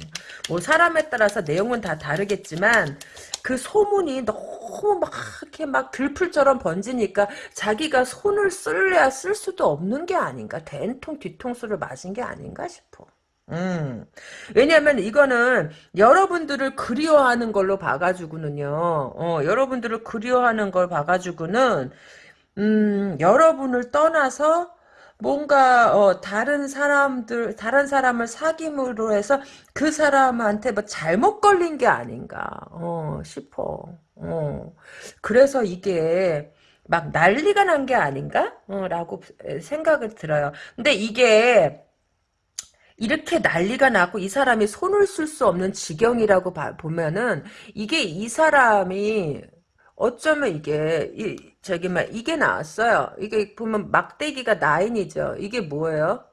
뭐 사람에 따라서 내용은 다 다르겠지만 그 소문이 너무 막 이렇게 막 들풀처럼 번지니까 자기가 손을 쓸래야 쓸 수도 없는 게 아닌가 된통 뒤통수를 맞은 게 아닌가 싶어. 음. 왜냐면 이거는 여러분들을 그리워하는 걸로 봐가지고는요. 어, 여러분들을 그리워하는 걸 봐가지고는 음, 여러분을 떠나서 뭔가 어, 다른 사람들 다른 사람을 사귐으로 해서 그 사람한테 뭐 잘못 걸린 게 아닌가 어, 싶어. 어. 그래서 이게 막 난리가 난 게 아닌가? 어, 라고 생각을 들어요. 근데 이게 이렇게 난리가 나고 이 사람이 손을 쓸 수 없는 지경이라고 봐, 보면은 이게 이 사람이 어쩌면 이게 이, 저기 막 이게 나왔어요. 이게 보면 막대기가 나인이죠. 이게 뭐예요?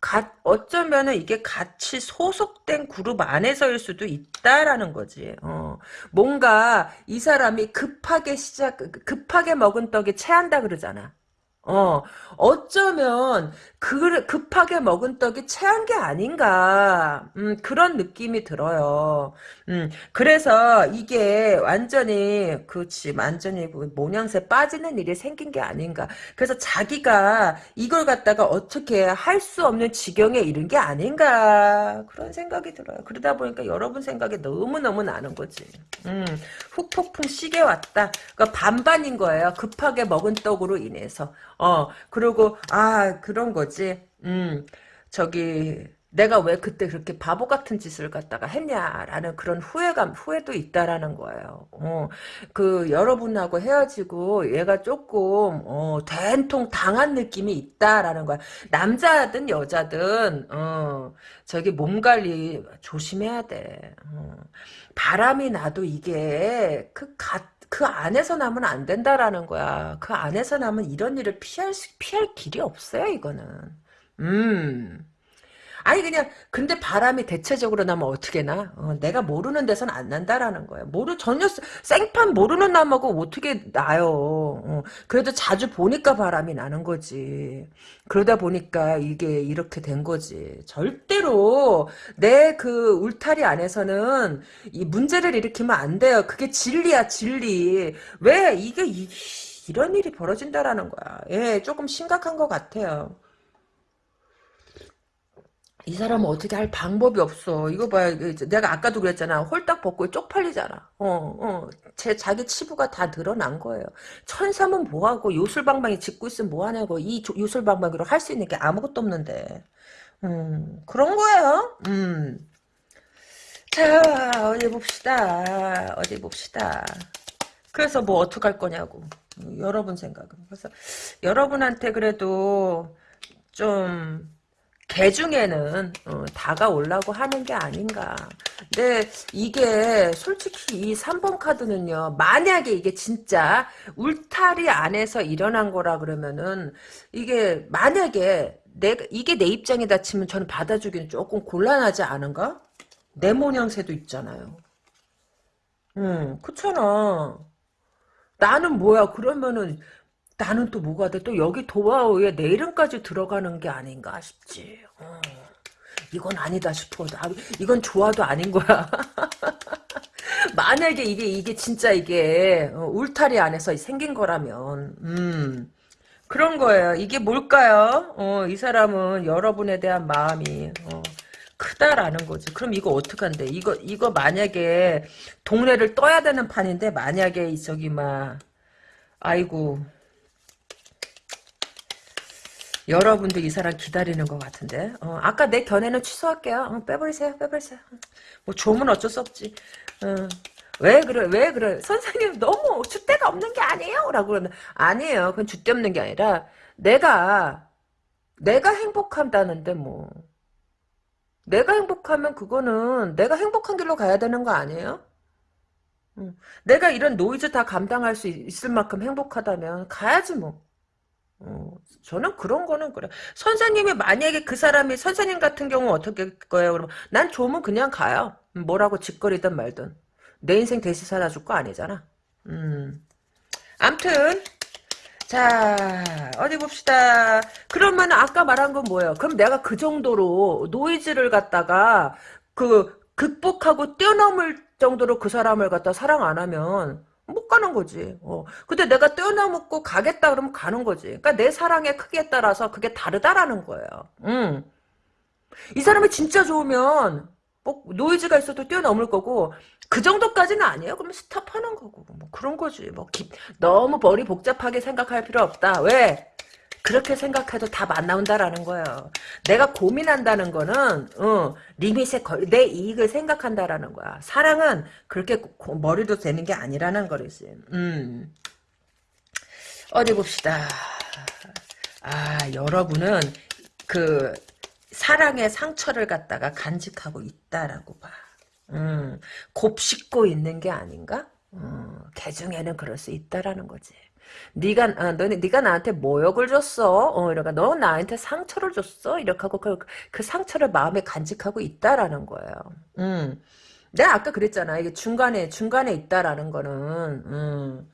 가, 어쩌면은 이게 같이 소속된 그룹 안에서일 수도 있다라는 거지. 어. 뭔가 이 사람이 급하게 시작, 급하게 먹은 떡이 체한다 그러잖아. 어, 어쩌면 그 급하게 먹은 떡이 체한 게 아닌가 음, 그런 느낌이 들어요. 음, 그래서 이게 완전히 그치 완전히 그 모양새 빠지는 일이 생긴 게 아닌가. 그래서 자기가 이걸 갖다가 어떻게 할 수 없는 지경에 이른 게 아닌가 그런 생각이 들어요. 그러다 보니까 여러분 생각이 너무 너무 나는 거지. 음, 훅폭풍 시계 왔다. 그러니까 반반인 거예요. 급하게 먹은 떡으로 인해서. 어, 그리고, 아, 그런 거지. 음, 저기, 내가 왜 그때 그렇게 바보 같은 짓을 갖다가 했냐라는 그런 후회감, 후회도 있다라는 거예요. 어, 그, 여러분하고 헤어지고 얘가 조금, 어, 된통 당한 느낌이 있다라는 거야. 남자든 여자든, 어, 저기 몸 관리 조심해야 돼. 어, 바람이 나도 이게 그 가, 그 안에서 나면 안 된다라는 거야. 그 안에서 나면 이런 일을 피할 수, 피할 길이 없어요, 이거는. 음. 아니 그냥 근데 바람이 대체적으로 나면 어떻게 나? 어, 내가 모르는 데선 안 난다라는 거야. 모르 전혀 생판 모르는 남하고 어떻게 나요? 어, 그래도 자주 보니까 바람이 나는 거지. 그러다 보니까 이게 이렇게 된 거지. 절대로 내 그 울타리 안에서는 이 문제를 일으키면 안 돼요. 그게 진리야 진리. 왜 이게 이, 이런 일이 벌어진다라는 거야. 예, 조금 심각한 것 같아요. 이 사람은 어떻게 할 방법이 없어. 이거 봐요. 내가 아까도 그랬잖아. 홀딱 벗고 쪽팔리잖아. 어, 어. 제, 자기 치부가 다 드러난 거예요. 천삼은 뭐하고 요술방망이 짓고 있으면 뭐하냐고. 이 요술방망이로 할 수 있는 게 아무것도 없는데. 음, 그런 거예요. 음. 자, 어디 봅시다. 어디 봅시다. 그래서 뭐 어떡할 거냐고. 여러분 생각은. 그래서 여러분한테 그래도 좀 개 중에는 어, 다가오려고 하는 게 아닌가. 근데 이게 솔직히 이 3번 카드는요. 만약에 이게 진짜 울타리 안에서 일어난 거라 그러면은 이게 만약에 내가 이게 내 입장이다 치면 저는 받아주기는 조금 곤란하지 않은가? 내 모양새도 있잖아요. 응, 그렇잖아. 나는 뭐야? 그러면은 나는 또 뭐가 돼? 또 여기 도화오에 내 이름까지 들어가는 게 아닌가 싶지. 어. 이건 아니다 싶어. 나, 이건 좋아도 아닌 거야. 만약에 이게 이게 진짜 이게 어, 울타리 안에서 생긴 거라면, 음 그런 거예요. 이게 뭘까요? 어, 이 사람은 여러분에 대한 마음이 어, 크다라는 거지. 그럼 이거 어떡한데? 이거 이거 만약에 동네를 떠야 되는 판인데 만약에 저기 막 아이고 여러분들 이 사람 기다리는 것 같은데. 어, 아까 내 견해는 취소할게요. 어, 빼버리세요, 빼버리세요. 뭐 조문 어쩔 수 없지. 어, 왜 그래, 왜 그래. 선생님 너무 줏대가 없는 게 아니에요? 라고 그러면, 아니에요. 그건 줏대 없는 게 아니라, 내가, 내가 행복한다는데 뭐. 내가 행복하면 그거는 내가 행복한 길로 가야 되는 거 아니에요? 응. 내가 이런 노이즈 다 감당할 수 있을 만큼 행복하다면 가야지 뭐. 어, 저는 그런 거는 그래. 선생님이 만약에 그 사람이 선생님 같은 경우 어떻게 할 거예요? 그러면 난 좋으면 그냥 가요. 뭐라고 지껄이든 말든. 내 인생 대신 살아줄 거 아니잖아. 음. 암튼 자 어디 봅시다. 그러면 아까 말한 건 뭐예요? 그럼 내가 그 정도로 노이즈를 갖다가 그 극복하고 뛰어넘을 정도로 그 사람을 갖다 사랑 안 하면 못 가는 거지. 어. 근데 내가 뛰어넘고 가겠다 그러면 가는 거지. 그러니까 내 사랑의 크기에 따라서 그게 다르다라는 거예요. 음. 이 사람이 진짜 좋으면 뭐 노이즈가 있어도 뛰어넘을 거고 그 정도까지는 아니에요. 그러면 스탑하는 거고 뭐 그런 거지. 뭐 기, 너무 머리 복잡하게 생각할 필요 없다. 왜? 그렇게 생각해도 답 안 나온다라는 거예요. 내가 고민한다는 거는 어, 리밋에 걸, 내 이익을 생각한다라는 거야. 사랑은 그렇게 고, 머리도 되는 게 아니라는 거지. 음. 어디 봅시다. 아 여러분은 그 사랑의 상처를 갖다가 간직하고 있다라고 봐. 음, 곱씹고 있는 게 아닌가? 음, 개중에는 그럴 수 있다라는 거지. 네가 아, 너네 네가 나한테 모욕을 줬어. 어, 이러니까 너 나한테 상처를 줬어. 이렇게 하고 그, 그 상처를 마음에 간직하고 있다라는 거예요. 음. 내가 아까 그랬잖아. 이게 중간에 중간에 있다라는 거는 음.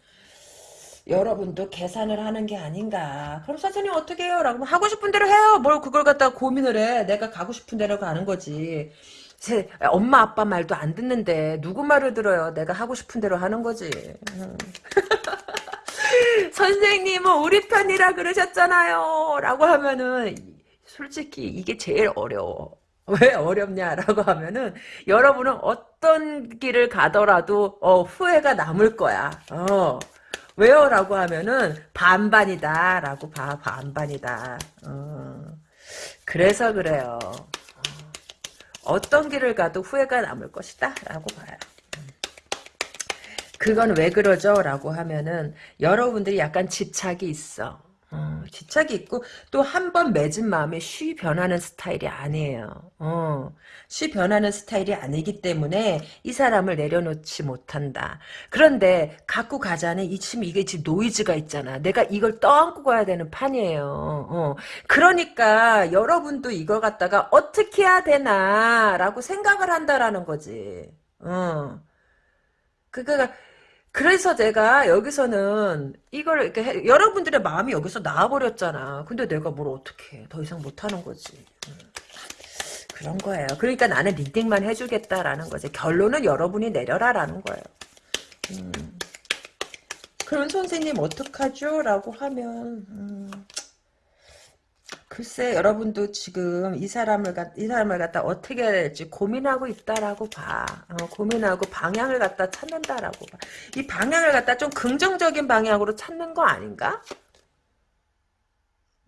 여러분도 계산을 하는 게 아닌가. 그럼 선생님 어떻게 해요? 라고 하고 싶은 대로 해요. 뭘 그걸 갖다가 고민을 해. 내가 가고 싶은 대로 가는 거지. 제 엄마 아빠 말도 안 듣는데 누구 말을 들어요? 내가 하고 싶은 대로 하는 거지. 음. 선생님은 우리 편이라 그러셨잖아요. 라고 하면은 솔직히 이게 제일 어려워. 왜 어렵냐라고 하면은 여러분은 어떤 길을 가더라도 어, 후회가 남을 거야. 어. 왜요? 라고 하면은 반반이다 라고 봐 반반이다 어. 그래서 그래요 어. 떤 길을 가도 후회가 남을 것이다 라고 봐요 그건 왜 그러죠? 라고 하면은 여러분들이 약간 집착이 있어. 어, 집착이 있고 또 한 번 맺은 마음에 쉬 변하는 스타일이 아니에요. 어, 쉬 변하는 스타일이 아니기 때문에 이 사람을 내려놓지 못한다. 그런데 갖고 가자는 이 지금 이게 지금 노이즈가 있잖아. 내가 이걸 떠안고 가야 되는 판이에요. 어, 그러니까 여러분도 이걸 갖다가 어떻게 해야 되나라고 생각을 한다라는 거지. 어. 그니까 그래서 내가 여기서는 이걸 이렇게 해, 여러분들의 마음이 여기서 나와버렸잖아. 근데 내가 뭘 어떻게 해. 더 이상 못하는 거지. 음. 그런 거예요. 그러니까 나는 리딩만 해주겠다라는 거지. 결론은 여러분이 내려라라는 거예요. 음. 그럼 선생님 어떡하죠? 라고 하면 음. 글쎄 여러분도 지금 이 사람을 갖, 이 사람을 갖다 어떻게 해야 될지 고민하고 있다라고 봐. 어, 고민하고 방향을 갖다 찾는다라고 봐. 이 방향을 갖다 좀 긍정적인 방향으로 찾는 거 아닌가?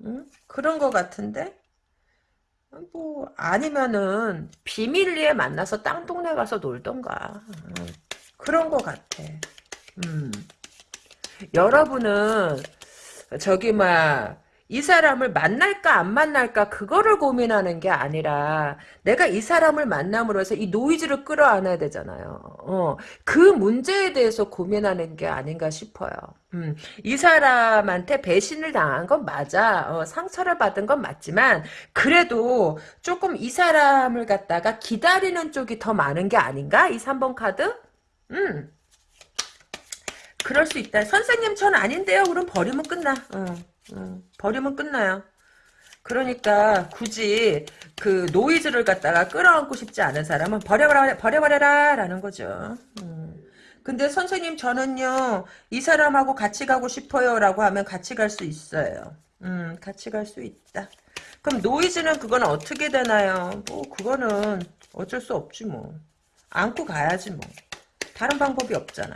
응? 그런 거 같은데? 뭐 아니면은 비밀리에 만나서 땅 동네 가서 놀던가 음, 그런 것 같아. 음. 여러분은 저기 막 이 사람을 만날까 안 만날까 그거를 고민하는 게 아니라 내가 이 사람을 만남으로 해서 이 노이즈를 끌어안아야 되잖아요. 어, 그 문제에 대해서 고민하는 게 아닌가 싶어요. 음, 이 사람한테 배신을 당한 건 맞아. 어, 상처를 받은 건 맞지만 그래도 조금 이 사람을 갖다가 기다리는 쪽이 더 많은 게 아닌가? 이 3번 카드? 음. 그럴 수 있다. 선생님 전 아닌데요. 그럼 버리면 끝나. 어. 음, 버리면 끝나요. 그러니까 굳이 그 노이즈를 갖다가 끌어안고 싶지 않은 사람은 버려버려 버려버려라 라는 거죠. 음. 근데 선생님 저는요 이 사람하고 같이 가고 싶어요라고 하면 같이 갈 수 있어요. 음 같이 갈 수 있다. 그럼 노이즈는 그건 어떻게 되나요? 뭐 그거는 어쩔 수 없지 뭐 안고 가야지 뭐 다른 방법이 없잖아.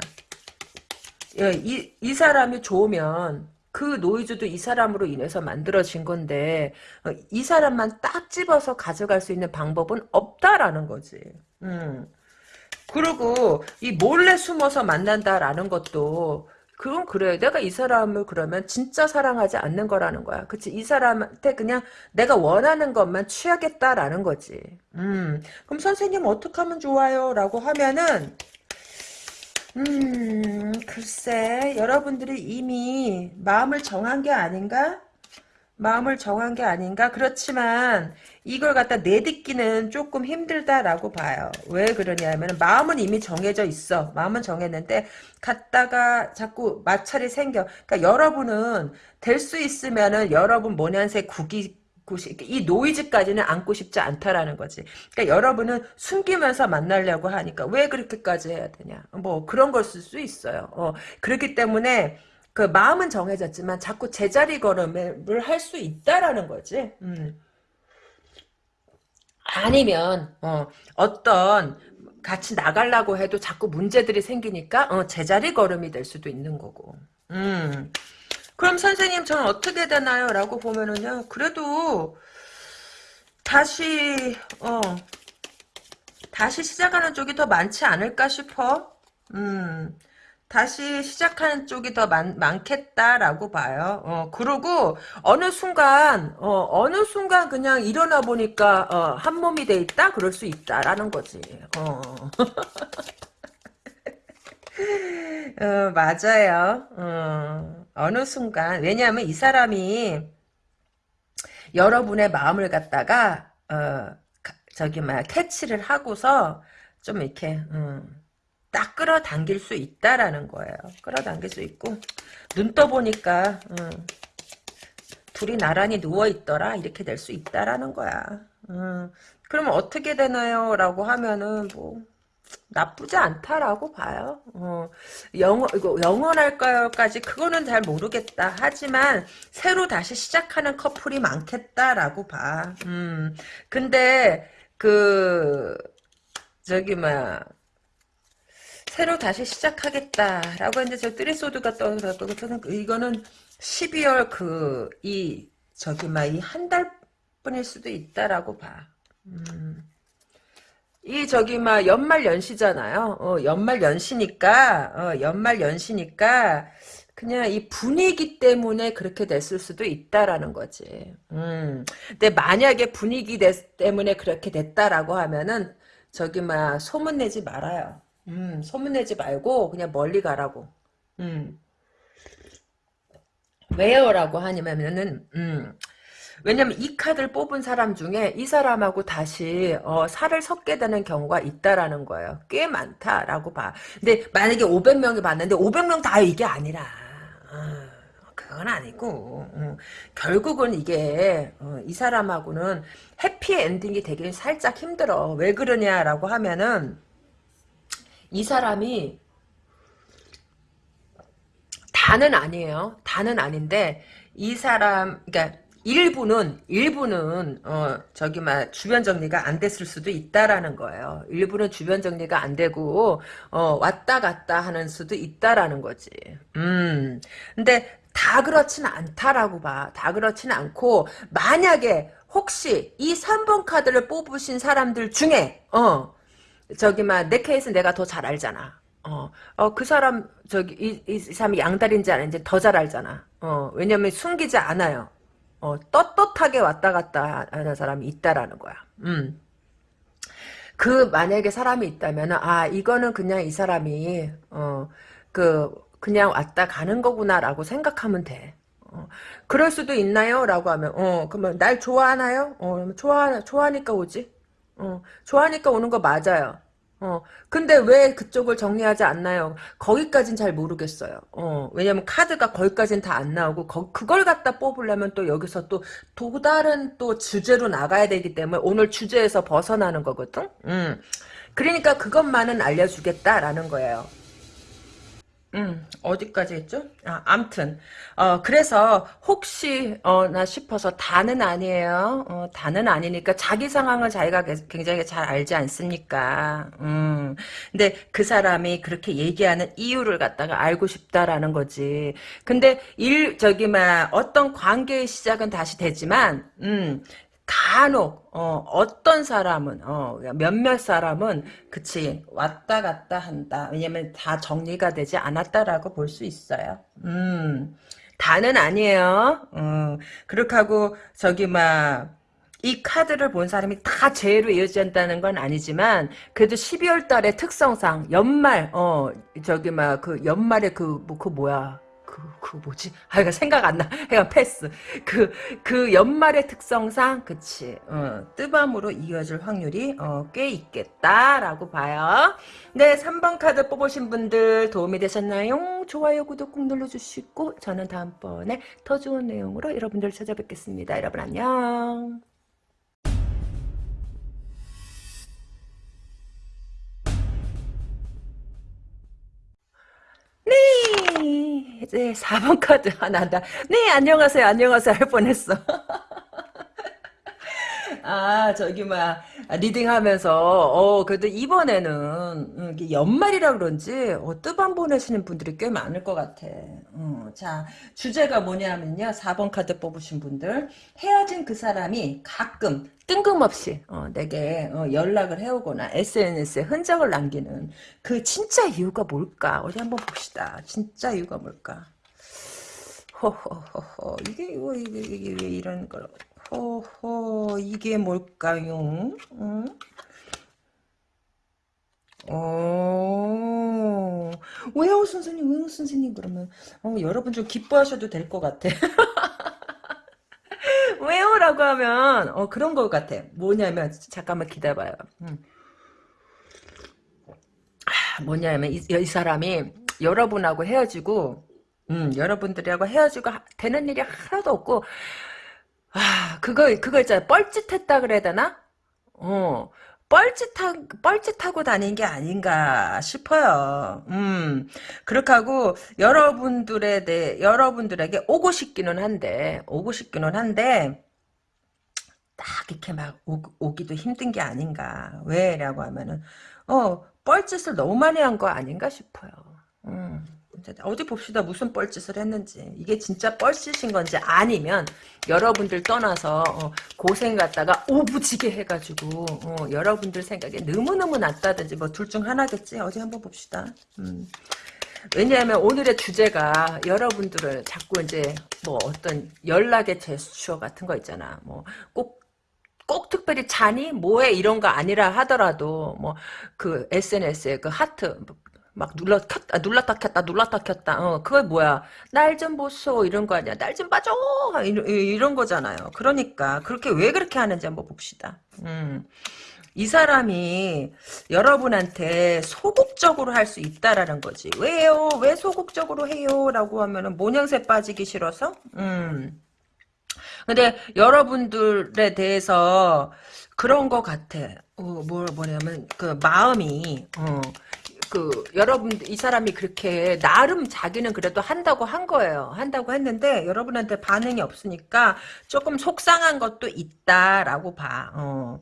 예, 이, 이 사람이 좋으면 그 노이즈도 이 사람으로 인해서 만들어진 건데 어, 이 사람만 딱 집어서 가져갈 수 있는 방법은 없다라는 거지. 음. 그리고 이 몰래 숨어서 만난다라는 것도 그건 그래. 내가 이 사람을 그러면 진짜 사랑하지 않는 거라는 거야. 그치? 이 사람한테 그냥 내가 원하는 것만 취하겠다라는 거지. 음. 그럼 선생님 어떻게 하면 좋아요? 라고 하면은 음, 글쎄, 여러분들이 이미 마음을 정한 게 아닌가? 마음을 정한 게 아닌가? 그렇지만 이걸 갖다 내딛기는 조금 힘들다라고 봐요. 왜 그러냐면 마음은 이미 정해져 있어. 마음은 정했는데 갔다가 자꾸 마찰이 생겨. 그러니까 여러분은 될 수 있으면은 여러분 모년새 국이 이 노이즈까지는 안고 싶지 않다라는 거지. 그러니까 여러분은 숨기면서 만나려고 하니까 왜 그렇게까지 해야 되냐. 뭐 그런 걸 쓸 수 있어요. 어, 그렇기 때문에 그 마음은 정해졌지만 자꾸 제자리 걸음을 할 수 있다라는 거지. 음. 아니면 어, 어떤 같이 나가려고 해도 자꾸 문제들이 생기니까 어, 제자리 걸음이 될 수도 있는 거고. 음. 그럼 선생님 저는 어떻게 되나요? 라고 보면은요. 그래도 다시 어 다시 시작하는 쪽이 더 많지 않을까 싶어. 음. 다시 시작하는 쪽이 더 많, 많겠다라고 봐요. 어, 그리고 어느 순간 어, 어느 순간 그냥 일어나 보니까 어, 한 몸이 돼 있다 그럴 수 있다라는 거지. 어. 어, 맞아요. 어, 어느 순간 왜냐하면 이 사람이 여러분의 마음을 갖다가 어, 저기 막 캐치를 하고서 좀 이렇게 음, 딱 끌어당길 수 있다라는 거예요. 끌어당길 수 있고 눈 떠보니까 음, 둘이 나란히 누워있더라 이렇게 될 수 있다라는 거야. 음, 그러면 어떻게 되나요? 라고 하면은 뭐 나쁘지 않다라고 봐요. 어, 영어, 이거 영원할까요?까지 그거는 잘 모르겠다. 하지만 새로 다시 시작하는 커플이 많겠다라고 봐. 음, 근데 그 저기 막 새로 다시 시작하겠다라고 했는데 저 뜨레소드가 떠오르고 저는 이거는 12월 그 이 저기 막 이 한 달 뿐일 수도 있다라고 봐. 음. 이 저기 막 연말 연시잖아요. 어, 연말 연시니까 어, 연말 연시니까 그냥 이 분위기 때문에 그렇게 됐을 수도 있다라는 거지. 음. 근데 만약에 분위기 때문에 그렇게 됐다라고 하면은 저기 막 소문 내지 말아요. 음, 소문 내지 말고 그냥 멀리 가라고. 음. 왜요라고 하냐면은 음. 왜냐면 이 카드를 뽑은 사람 중에 이 사람하고 다시 어, 살을 섞게 되는 경우가 있다라는 거예요. 꽤 많다라고 봐. 근데 만약에 500명이 봤는데 500명 다 이게 아니라 어, 그건 아니고 어, 결국은 이게 어, 이 사람하고는 해피 엔딩이 되긴 살짝 힘들어. 왜 그러냐라고 하면은 이 사람이 다는 아니에요. 다는 아닌데 이 사람 그러니까 일부는 일부는 어 저기 막 주변 정리가 안 됐을 수도 있다라는 거예요. 일부는 주변 정리가 안 되고 어 왔다 갔다 하는 수도 있다라는 거지. 음. 근데 다 그렇진 않다라고 봐. 다 그렇진 않고 만약에 혹시 이 3번 카드를 뽑으신 사람들 중에 어 저기 막내 케이스 내가 더 잘 알잖아. 어, 어, 그 사람, 저기, 이, 이 사람이 양다리인지 아닌지 더 잘 알잖아. 어, 왜냐면 숨기지 않아요. 어, 떳떳하게 왔다 갔다 하는 사람이 있다라는 거야. 음. 그, 만약에 사람이 있다면, 아, 이거는 그냥 이 사람이, 어, 그, 그냥 왔다 가는 거구나라고 생각하면 돼. 어, 그럴 수도 있나요? 라고 하면, 어, 그러면 날 좋아하나요? 어, 좋아, 좋아하니까 오지? 어, 좋아하니까 오는 거 맞아요. 어, 근데 왜 그쪽을 정리하지 않나요? 거기까진 잘 모르겠어요. 어, 왜냐면 카드가 거기까진 다 안 나오고, 거, 그걸 갖다 뽑으려면 또 여기서 또, 또 다른 또 주제로 나가야 되기 때문에 오늘 주제에서 벗어나는 거거든? 음. 그러니까 그것만은 알려주겠다라는 거예요. 음, 어디까지 했죠? 아, 암튼, 어, 그래서, 혹시, 어, 나 싶어서, 다는 아니에요. 어, 다는 아니니까, 자기 상황을 자기가 굉장히 잘 알지 않습니까? 음, 근데 그 사람이 그렇게 얘기하는 이유를 갖다가 알고 싶다라는 거지. 근데, 일, 저기, 막, 어떤 관계의 시작은 다시 되지만, 음, 간혹 어, 어떤 사람은 어, 몇몇 사람은 그치 왔다 갔다 한다. 왜냐면 다 정리가 되지 않았다라고 볼 수 있어요. 음, 다는 아니에요. 음, 그렇게 하고 저기 막 이 카드를 본 사람이 다 죄로 이어진다는 건 아니지만 그래도 12월 달의 특성상 연말 어 저기 막 그 연말에 그뭐그 뭐야 그, 그 뭐지? 아, 이거 생각 안 나. 해가 패스. 그, 그 연말의 특성상, 그치. 어, 뜨밤으로 이어질 확률이, 어, 꽤 있겠다라고 봐요. 네, 3번 카드 뽑으신 분들 도움이 되셨나요? 좋아요, 구독 꾹 눌러주시고, 저는 다음번에 더 좋은 내용으로 여러분들 찾아뵙겠습니다. 여러분 안녕. 네, 이제 4번 카드 하나 다. 네, 안녕하세요, 안녕하세요 할 뻔했어. 아, 저기, 막, reading 하면서, 어, 그래도 이번에는, 음, 이게 연말이라 그런지, 어, 뜨밤 보내시는 분들이 꽤 많을 것 같아. 음, 자, 주제가 뭐냐면요. 4번 카드 뽑으신 분들. 헤어진 그 사람이 가끔, 뜬금없이, 어, 내게, 어, 연락을 해오거나, SNS에 흔적을 남기는, 그 진짜 이유가 뭘까? 어디 한번 봅시다. 진짜 이유가 뭘까? 호호호호, 이게, 이거, 이게, 이게 왜 이런 걸. 호호 이게 뭘까요? 응? 어, 왜요 선생님 왜요 선생님 그러면 어, 여러분 좀 기뻐하셔도 될 것 같아 왜요 라고 하면 어, 그런 것 같아 뭐냐면 잠깐만 기다려봐요 음. 아, 뭐냐면 이, 이 사람이 여러분하고 헤어지고 음, 여러분들하고 헤어지고 되는 일이 하나도 없고 아, 그거, 그거 있잖아. 뻘짓했다 그래야 되나? 어, 뻘짓하, 뻘짓하고 다닌 게 아닌가 싶어요. 음, 그렇게 하고, 여러분들에 대해, 여러분들에게 오고 싶기는 한데, 오고 싶기는 한데, 딱 이렇게 막 오, 기도 힘든 게 아닌가. 왜 라고 하면은, 어, 뻘짓을 너무 많이 한 거 아닌가 싶어요. 음. 어디 봅시다. 무슨 뻘짓을 했는지. 이게 진짜 뻘짓인 건지 아니면 여러분들 떠나서 어, 고생 갖다가 오부지게 해가지고 어, 여러분들 생각에 너무너무 낫다든지 뭐 둘 중 하나겠지? 어디 한번 봅시다. 음. 왜냐하면 오늘의 주제가 여러분들을 자꾸 이제 뭐 어떤 연락의 제스처 같은 거 있잖아. 뭐꼭 꼭 특별히 자니? 뭐해? 이런 거 아니라 하더라도 뭐 그 SNS에 그 하트 막 눌러 켰다 눌렀다 켰다 눌렀다 켰다. 어 그게 뭐야 날 좀 보소. 이런 거 아니야 날 좀 봐줘. 이런, 이런 거잖아요. 그러니까 그렇게 왜 그렇게 하는지 한번 봅시다. 음. 이 사람이 여러분한테 소극적으로 할 수 있다라는 거지 왜요? 왜 소극적으로 해요? 라고 하면은 모양새 빠지기 싫어서? 음. 근데 여러분들에 대해서 그런 것 같아. 어, 뭐, 뭐냐면 그 마음이 어, 그 여러분 이 사람이 그렇게 나름 자기는 그래도 한다고 한 거예요. 한다고 했는데 여러분한테 반응이 없으니까 조금 속상한 것도 있다라고 봐. 어.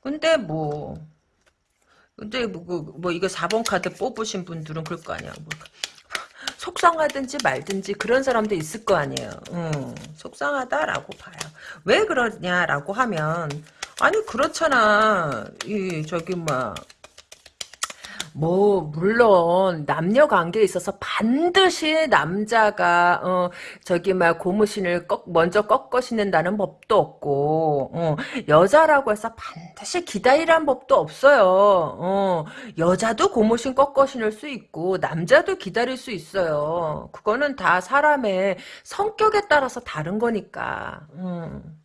근데 뭐 근데 뭐, 그, 뭐 이거 4번 카드 뽑으신 분들은 그럴 거 아니야. 뭐. 속상하든지 말든지 그런 사람도 있을 거 아니에요. 음, 속상하다라고 봐요. 왜 그러냐라고 하면 아니 그렇잖아. 이 저기 막 뭐 물론 남녀 관계에 있어서 반드시 남자가 어 저기 막 고무신을 꺾 먼저 꺾어 신는다는 법도 없고 어 여자라고 해서 반드시 기다리란 법도 없어요. 어 여자도 고무신 꺾어 신을 수 있고 남자도 기다릴 수 있어요. 그거는 다 사람의 성격에 따라서 다른 거니까. 음.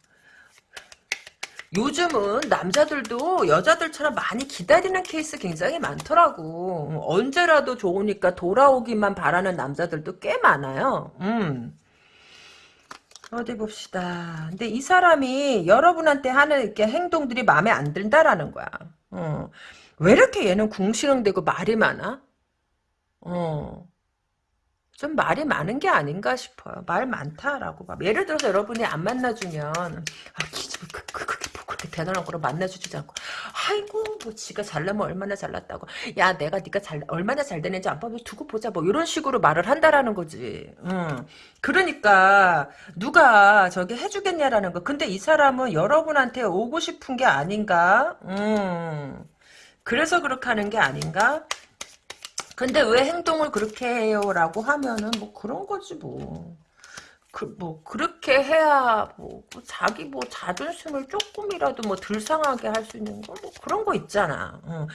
요즘은 남자들도 여자들처럼 많이 기다리는 케이스 굉장히 많더라고. 언제라도 좋으니까 돌아오기만 바라는 남자들도 꽤 많아요. 음. 어디 봅시다. 근데 이 사람이 여러분한테 하는 이렇게 행동들이 마음에 안 든다라는 거야. 어. 왜 이렇게 얘는 궁시렁대고 말이 많아? 어. 좀 말이 많은 게 아닌가 싶어요. 말 많다라고 봐. 예를 들어서 여러분이 안 만나주면 아, 그, 그, 뭐 그렇게 대단한 거로 만나주지 않고 아이고 뭐 지가 잘나면 얼마나 잘났다고 야 내가 네가 잘 얼마나 잘 되는지 안 봐도 두고 보자 뭐 이런 식으로 말을 한다라는 거지. 음. 그러니까 누가 저기 해주겠냐라는 거. 근데 이 사람은 여러분한테 오고 싶은 게 아닌가? 음. 그래서 그렇게 하는 게 아닌가? 근데 왜 행동을 그렇게 해요? 라고 하면은 뭐 그런 거지 뭐. 그, 뭐, 그렇게 해야, 뭐, 뭐 자기 뭐 자존심을 조금이라도 뭐덜 상하게 할 수 있는 거, 뭐 그런 거 있잖아. 어.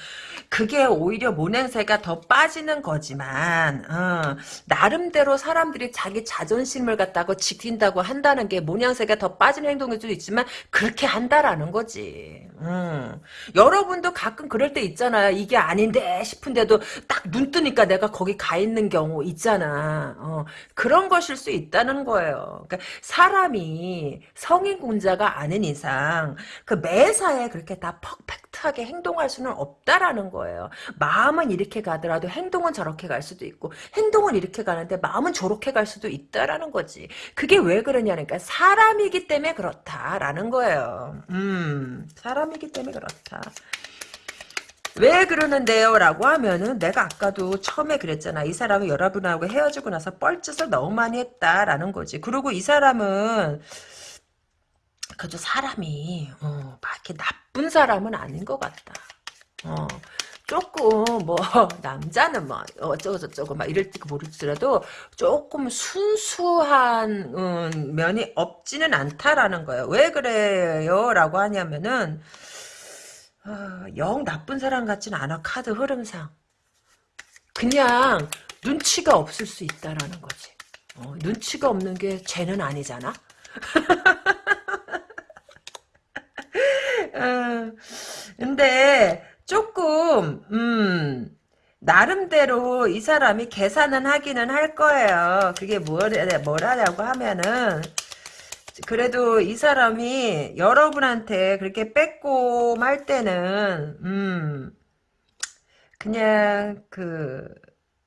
그게 오히려 모냄새가 더 빠지는 거지만, 어. 나름대로 사람들이 자기 자존심을 갖다가 지킨다고 한다는 게 모양새가 더 빠지는 행동일 수도 있지만, 그렇게 한다라는 거지. 음. 여러분도 가끔 그럴 때 있잖아요. 이게 아닌데 싶은데도 딱 눈 뜨니까 내가 거기 가 있는 경우 있잖아. 어. 그런 것일 수 있다는 거예요. 거예요. 그러니까 사람이 성인군자가 아닌 이상 그 매사에 그렇게 다 퍼펙트하게 행동할 수는 없다라는 거예요. 마음은 이렇게 가더라도 행동은 저렇게 갈 수도 있고 행동은 이렇게 가는데 마음은 저렇게 갈 수도 있다라는 거지. 그게 왜 그러냐니까 사람이기 때문에 그렇다라는 거예요. 음, 사람이기 때문에 그렇다. 왜 그러는데요? 라고 하면은 내가 아까도 처음에 그랬잖아. 이 사람은 여러분하고 헤어지고 나서 뻘짓을 너무 많이 했다라는 거지. 그리고 이 사람은 그저 사람이 어, 막 이렇게 나쁜 사람은 아닌 것 같다. 어, 조금 뭐 남자는 뭐 어쩌고 저쩌고 막 이럴 때 모르더라도 조금 순수한 음, 면이 없지는 않다라는 거예요. 왜 그래요? 라고 하냐면은 아, 영 나쁜 사람 같진 않아 카드 흐름상. 그냥 눈치가 없을 수 있다라는 거지. 어, 눈치가 없는 게 죄는 아니잖아? 어, 근데 조금 음 나름대로 이 사람이 계산은 하기는 할 거예요. 그게 뭐라, 뭐라냐고 하면은 그래도 이 사람이 여러분한테 그렇게 빼꼼 할 때는 음 그냥 그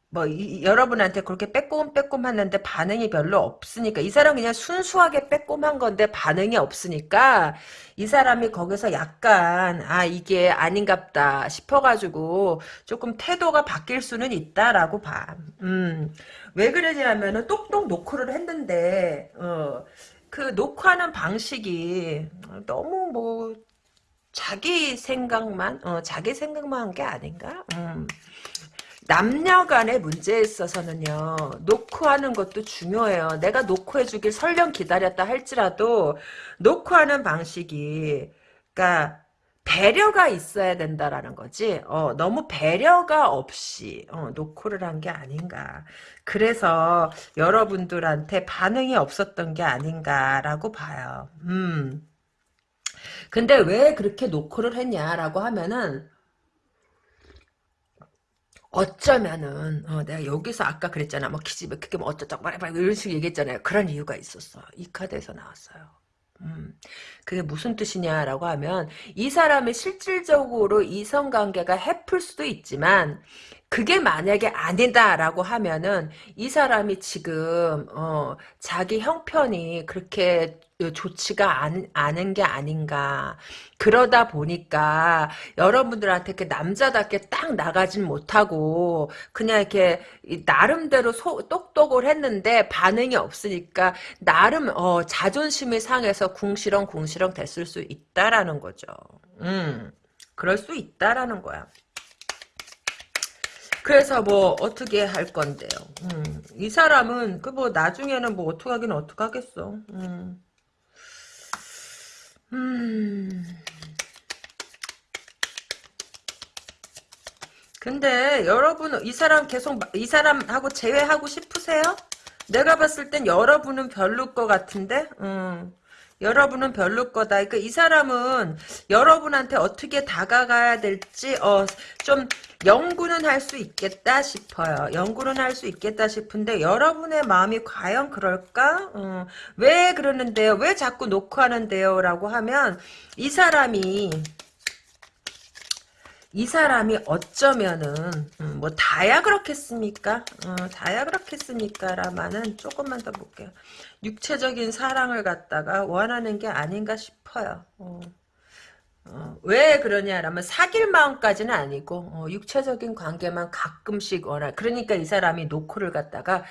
뭐 여러분한테 그렇게 빼꼼 빼꼼 하는데 반응이 별로 없으니까 이 사람 그냥 순수하게 빼꼼한 건데 반응이 없으니까 이 사람이 거기서 약간 아 이게 아닌갑다 싶어가지고 조금 태도가 바뀔 수는 있다라고 봐. 음 왜 그러냐면은 똑똑 노크를 했는데 어 그 녹화하는 방식이 너무 뭐 자기 생각만 어, 자기 생각만 한 게 아닌가? 음. 남녀 간의 문제에 있어서는요, 노크하는 것도 중요해요. 내가 노크해주길 설령 기다렸다 할지라도, 노크하는 방식이, 그니까, 배려가 있어야 된다라는 거지. 어, 너무 배려가 없이 어, 노크를 한 게 아닌가. 그래서 여러분들한테 반응이 없었던 게 아닌가라고 봐요. 음. 근데 왜 그렇게 노크를 했냐라고 하면은 어쩌면은 어, 내가 여기서 아까 그랬잖아. 뭐 기집애 그게 뭐 어쩌자고 말해봐 이런 식으로 얘기했잖아요. 그런 이유가 있었어. 이 카드에서 나왔어요. 음, 그게 무슨 뜻이냐라고 하면 이 사람이 실질적으로 이성관계가 해플 수도 있지만 그게 만약에 아니다라고 하면은 이 사람이 지금 어, 자기 형편이 그렇게 좋지가 않, 않은 게 아닌가. 그러다 보니까 여러분들한테 이렇게 남자답게 딱 나가진 못하고 그냥 이렇게 나름대로 소, 똑똑을 했는데 반응이 없으니까 나름 어, 자존심이 상해서 궁시렁 궁시렁 됐을 수 있다라는 거죠. 음, 그럴 수 있다라는 거야. 그래서 뭐 어떻게 할 건데요. 음, 이 사람은 그 뭐 나중에는 뭐 어떻게 하긴 어떻게 하겠어. 음. 음. 근데 여러분 이 사람 계속 이 사람하고 재회하고 싶으세요? 내가 봤을 땐 여러분은 별로일 것 같은데. 음. 여러분은 별로 거다. 그러니까 이 사람은 여러분한테 어떻게 다가가야 될지 어, 좀 연구는 할 수 있겠다 싶어요. 연구는 할 수 있겠다 싶은데 여러분의 마음이 과연 그럴까? 어, 왜 그러는데요? 왜 자꾸 놓고 하는데요? 라고 하면 이 사람이 이 사람이 어쩌면은 음, 뭐 다야 그렇겠습니까? 어, 다야 그렇겠습니까? 라마는 조금만 더 볼게요. 육체적인 사랑을 갖다가 원하는 게 아닌가 싶어요. 어. 어, 왜 그러냐라면 사귈 마음까지는 아니고 어, 육체적인 관계만 가끔씩 원할 그러니까 이 사람이 노크를 갖다가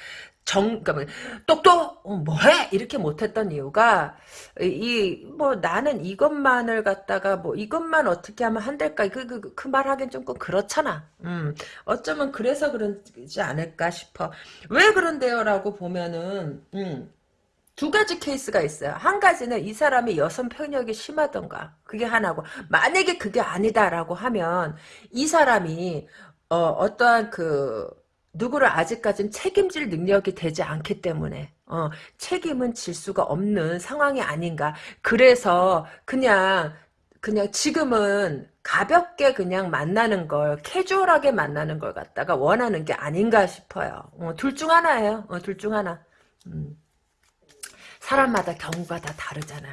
정, 그러니까 뭐, 똑똑, 어, 뭐해? 이렇게 못했던 이유가, 이, 뭐, 나는 이것만을 갖다가, 뭐, 이것만 어떻게 하면 한달까? 그, 그, 그말 하긴 좀 그렇잖아. 음, 어쩌면 그래서 그러지 않을까 싶어. 왜 그런데요? 라고 보면은, 음, 두 가지 케이스가 있어요. 한 가지는 이 사람이 여성 편력이 심하던가. 그게 하나고, 만약에 그게 아니다라고 하면, 이 사람이, 어, 어떠한 그, 누구를 아직까지는 책임질 능력이 되지 않기 때문에 어, 책임은 질 수가 없는 상황이 아닌가. 그래서 그냥 그냥 지금은 가볍게 그냥 만나는 걸 캐주얼하게 만나는 걸 갖다가 원하는 게 아닌가 싶어요. 어, 둘 중 하나예요. 어, 둘 중 하나. 음. 사람마다 경우가 다 다르잖아.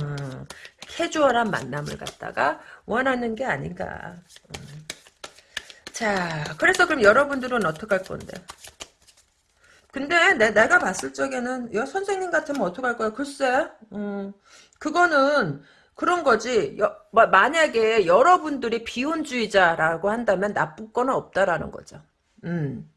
음. 캐주얼한 만남을 갖다가 원하는 게 아닌가. 음. 자, 그래서 그럼 여러분들은 어떡할 건데? 근데 내, 내가 봤을 적에는 여 선생님 같으면 어떡할 거야? 글쎄, 음, 그거는 그런 거지. 여, 만약에 여러분들이 비혼주의자라고 한다면 나쁠 거는 없다라는 거죠. 음.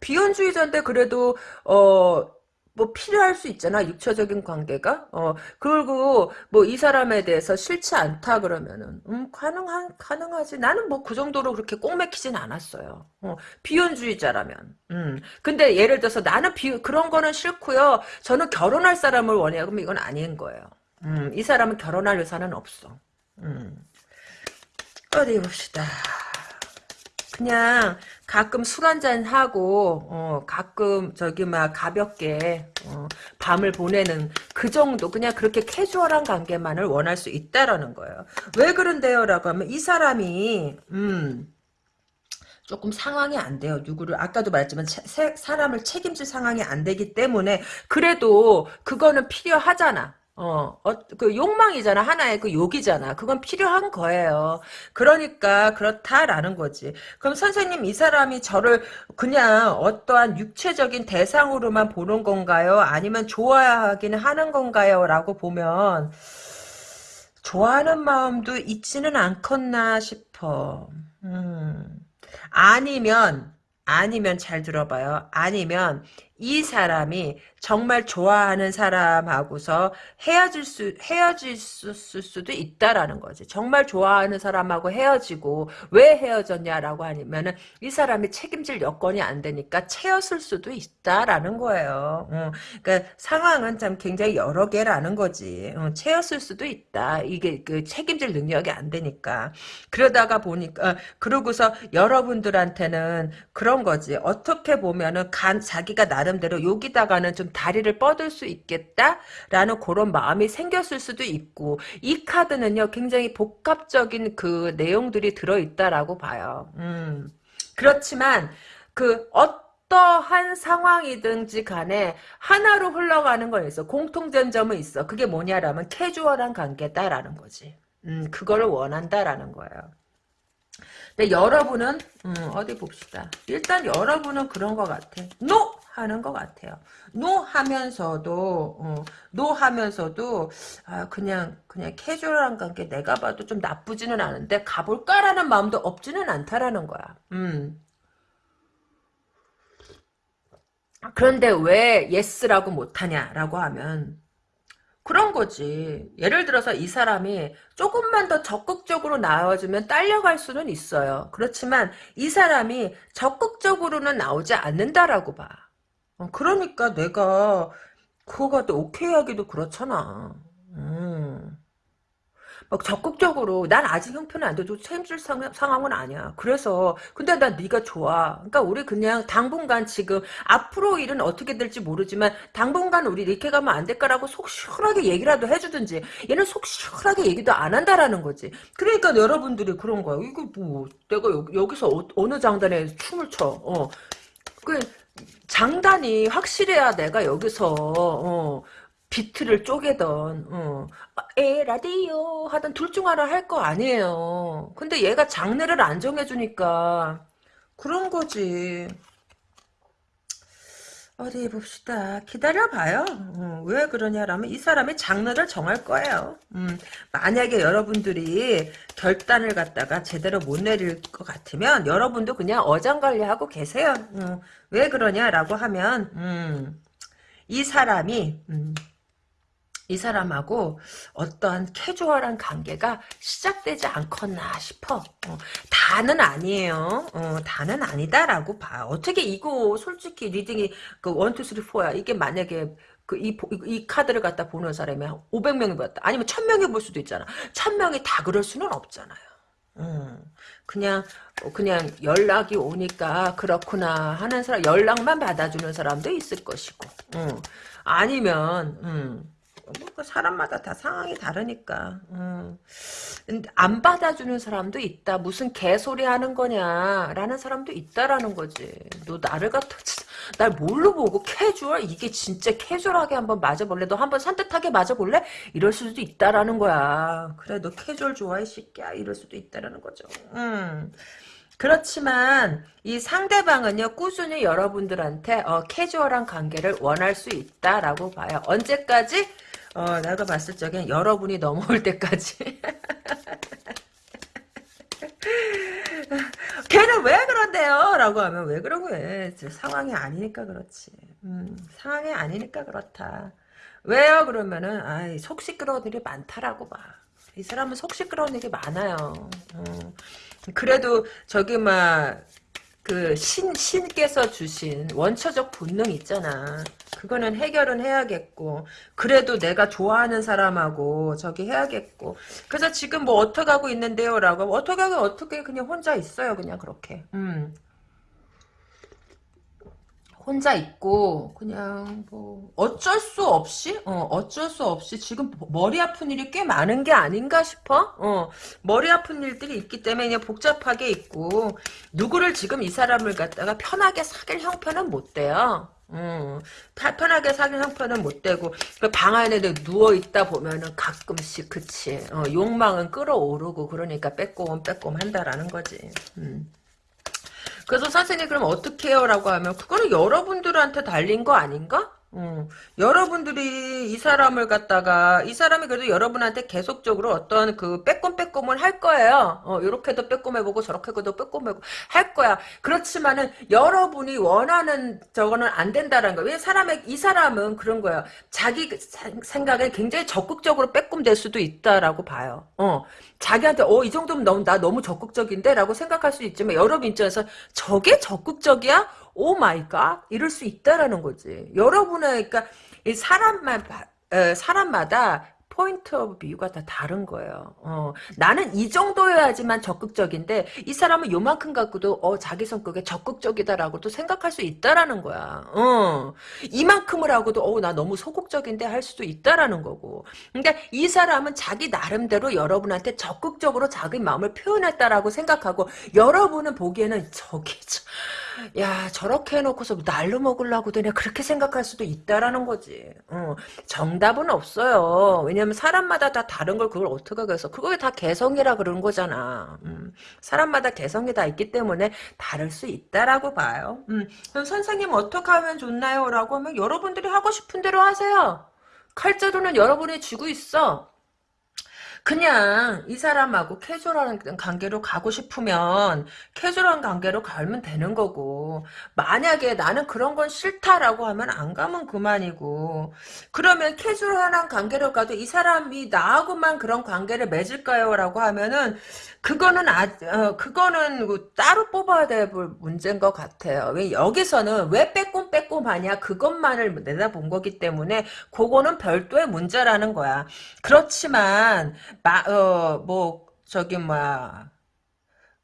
비혼주의자인데 그래도 어 뭐 필요할 수 있잖아 육체적인 관계가? 어 그리고 뭐 이 사람에 대해서 싫지 않다 그러면은 음 가능한 가능하지. 나는 뭐 그 정도로 그렇게 꼭 맥히진 않았어요. 어 비혼주의자라면. 음. 근데 예를 들어서 나는 비 그런 거는 싫고요. 저는 결혼할 사람을 원해요. 그럼 이건 아닌 거예요. 음이 사람은 결혼할 의사는 없어. 음. 어디 봅시다. 그냥 가끔 술 한잔 하고 어, 가끔 저기 막 가볍게 어, 밤을 보내는 그 정도 그냥 그렇게 캐주얼한 관계만을 원할 수 있다라는 거예요. 왜 그런데요라고 하면 이 사람이 음 조금 상황이 안 돼요. 누구를 아까도 말했지만 차, 사람을 책임질 상황이 안 되기 때문에 그래도 그거는 필요하잖아. 어, 어, 그 욕망이잖아. 하나의 그 욕이잖아. 그건 필요한 거예요. 그러니까 그렇다라는 거지. 그럼 선생님 이 사람이 저를 그냥 어떠한 육체적인 대상으로만 보는 건가요? 아니면 좋아하기는 하는 건가요? 라고 보면 좋아하는 마음도 있지는 않겠나 싶어. 음. 아니면 아니면 잘 들어봐요. 아니면 이 사람이 정말 좋아하는 사람하고서 헤어질 수 헤어질 수, 수도 있다라는 거지. 정말 좋아하는 사람하고 헤어지고 왜 헤어졌냐라고 하면은 이 사람이 책임질 여건이 안 되니까 채였을 수도 있다라는 거예요. 어, 그러니까 상황은 참 굉장히 여러 개라는 거지. 어, 채였을 수도 있다. 이게 그 책임질 능력이 안 되니까 그러다가 보니까 어, 그러고서 여러분들한테는 그런 거지. 어떻게 보면은 간 자기가 나 름대로 여기다가는 좀 다리를 뻗을 수 있겠다라는 그런 마음이 생겼을 수도 있고 이 카드는요 굉장히 복합적인 그 내용들이 들어있다라고 봐요. 음. 그렇지만 그 어떠한 상황이든지 간에 하나로 흘러가는 건 있어. 공통된 점은 있어. 그게 뭐냐라면 캐주얼한 관계다라는 거지. 음, 그거를 원한다라는 거예요. 근데 여러분은 음, 어디 봅시다. 일단 여러분은 그런 것 같아. No! 하는 것 같아요. no 하면서도 어, no 하면서도 아, 그냥 그냥 캐주얼한 관계 내가 봐도 좀 나쁘지는 않은데 가볼까라는 마음도 없지는 않다라는 거야. 음. 그런데 왜 yes라고 못하냐라고 하면 그런 거지. 예를 들어서 이 사람이 조금만 더 적극적으로 나와주면 딸려갈 수는 있어요. 그렇지만 이 사람이 적극적으로는 나오지 않는다라고 봐. 어, 그러니까 내가 그거 갖다 오케이 하기도 그렇잖아. 음. 막 적극적으로 난 아직 형편은 안 돼도 책임질 상, 상황은 아니야. 그래서 근데 난 네가 좋아. 그러니까 우리 그냥 당분간 지금 앞으로 일은 어떻게 될지 모르지만 당분간 우리 이렇게 가면 안 될까라고 속 시원하게 얘기라도 해주든지 얘는 속 시원하게 얘기도 안 한다라는 거지. 그러니까 여러분들이 그런 거야. 이거 뭐 내가 여 기, 서 어, 느 장단에 춤을 춰. 어. 그 장단이 확실해야 내가 여기서 어, 비트를 쪼개던 어. 에 라디오 하던 둘 중 하나 할 거 아니에요. 근데 얘가 장르를 안 정해주니까 그런 거지. 어디 봅시다. 기다려봐요. 어, 왜 그러냐라면 이 사람이 장르를 정할 거예요. 음, 만약에 여러분들이 결단을 갖다가 제대로 못 내릴 것 같으면 여러분도 그냥 어장관리하고 계세요. 음, 왜 그러냐라고 하면 음, 이 사람이 음, 이 사람하고 어떠한 캐주얼한 관계가 시작되지 않겠나 싶어. 어, 다는 아니에요. 어, 다는 아니다라고 봐. 어떻게 이거 솔직히 reading이 그 1, 2, 3, 4야. 이게 만약에 그 이, 이 카드를 갖다 보는 사람이 500명이 봤다. 아니면 1000명이 볼 수도 있잖아. 1000명이 다 그럴 수는 없잖아요. 음, 그냥 그냥 연락이 오니까 그렇구나 하는 사람 연락만 받아주는 사람도 있을 것이고 음, 아니면 음, 뭐 사람마다 다 상황이 다르니까. 음. 안 받아주는 사람도 있다. 무슨 개소리 하는 거냐라는 사람도 있다라는 거지. 너 나를 갖다 날 뭘로 보고 캐주얼 이게 진짜 캐주얼하게 한번 맞아볼래? 너 한번 산뜻하게 맞아볼래? 이럴 수도 있다라는 거야. 그래 너 캐주얼 좋아해 새끼야 이럴 수도 있다라는 거죠. 음. 그렇지만 이 상대방은요 꾸준히 여러분들한테 어, 캐주얼한 관계를 원할 수 있다라고 봐요. 언제까지? 어, 내가 봤을 적엔 여러분이 넘어올 때까지. 걔는 왜 그런데요? 라고 하면 왜 그런 거예요? 상황이 아니니까 그렇지. 음, 상황이 아니니까 그렇다. 왜요? 그러면은, 아이, 속 시끄러운 일이 많다라고 봐. 이 사람은 속 시끄러운 일이 많아요. 음, 그래도 저기 막, 그 신, 신께서 주신 원초적 본능 있잖아. 그거는 해결은 해야겠고 그래도 내가 좋아하는 사람하고 저기 해야겠고. 그래서 지금 뭐 어떻게 하고 있는데요? 라고. 어떻게 하고 어떻게 그냥 혼자 있어요? 그냥 그렇게. 음. 혼자 있고 그냥 뭐 어쩔 수 없이 어 어쩔 수 없이 지금 머리 아픈 일이 꽤 많은 게 아닌가 싶어 어 머리 아픈 일들이 있기 때문에 그냥 복잡하게 있고 누구를 지금 이 사람을 갖다가 편하게 사귈 형편은 못 돼요 음, 편하게 사귄 형편은 못 되고 그방 안에 누워 있다 보면은 가끔씩 그치 어, 욕망은 끌어오르고 그러니까 빼꼼 빼꼼 한다라는 거지. 음. 그래서 선생님 그럼 어떻게 해요? 라고 하면 그거는 여러분들한테 달린 거 아닌가? 음, 여러분들이 이 사람을 갖다가 이 사람이 그래도 여러분한테 계속적으로 어떤 그 빼꼼빼꼼을 할 거예요. 어, 이렇게도 빼꼼해보고 저렇게도 빼꼼해보고 할 거야. 그렇지만은 여러분이 원하는 저거는 안 된다는 거예요. 왜 사람의 이 사람은 그런 거예요. 자기 그 생각에 굉장히 적극적으로 빼꼼될 수도 있다라고 봐요. 어, 자기한테 어 이 정도면 너무 나 너무 적극적인데라고 생각할 수 있지만 여러분 입장에서 저게 적극적이야? Oh my god 이럴 수 있다라는 거지. 여러분의 그러니까 사람만 사람마다 point of view가 다 다른 거예요. 어, 나는 이 정도여야지만 적극적인데 이 사람은 요만큼 갖고도 어, 자기 성격에 적극적이다라고도 생각할 수 있다라는 거야. 어, 이만큼을 하고도 어, 나 너무 소극적인데 할 수도 있다라는 거고. 그러니까 이 사람은 자기 나름대로 여러분한테 적극적으로 자기 마음을 표현했다라고 생각하고 여러분은 보기에는 저기 저, 야 저렇게 해놓고서 뭐 날로 먹으려고 그냥 그렇게 생각할 수도 있다라는 거지. 어, 정답은 없어요. 왜냐면 사람마다 다 다른 걸 그걸 어떻게 해서 그거에 다 개성이라 그러는 거잖아. 음, 사람마다 개성이 다 있기 때문에 다를 수 있다라고 봐요. 음, 그럼 선생님 어떻게 하면 좋나요? 라고 하면 여러분들이 하고 싶은 대로 하세요. 칼자루는 여러분이 쥐고 있어. 그냥 이 사람하고 캐주얼한 관계로 가고 싶으면 캐주얼한 관계로 가면 되는 거고 만약에 나는 그런 건 싫다라고 하면 안 가면 그만이고 그러면 캐주얼한 관계로 가도 이 사람이 나하고만 그런 관계를 맺을까요? 라고 하면은 그거는 아 어, 그거는 그 따로 뽑아야 될 문제인 것 같아요. 왜 여기서는 왜 빼꼼 빼꼼하냐 그것만을 내다본 거기 때문에 그거는 별도의 문제라는 거야. 그렇지만 마, 어, 뭐, 저기, 뭐야,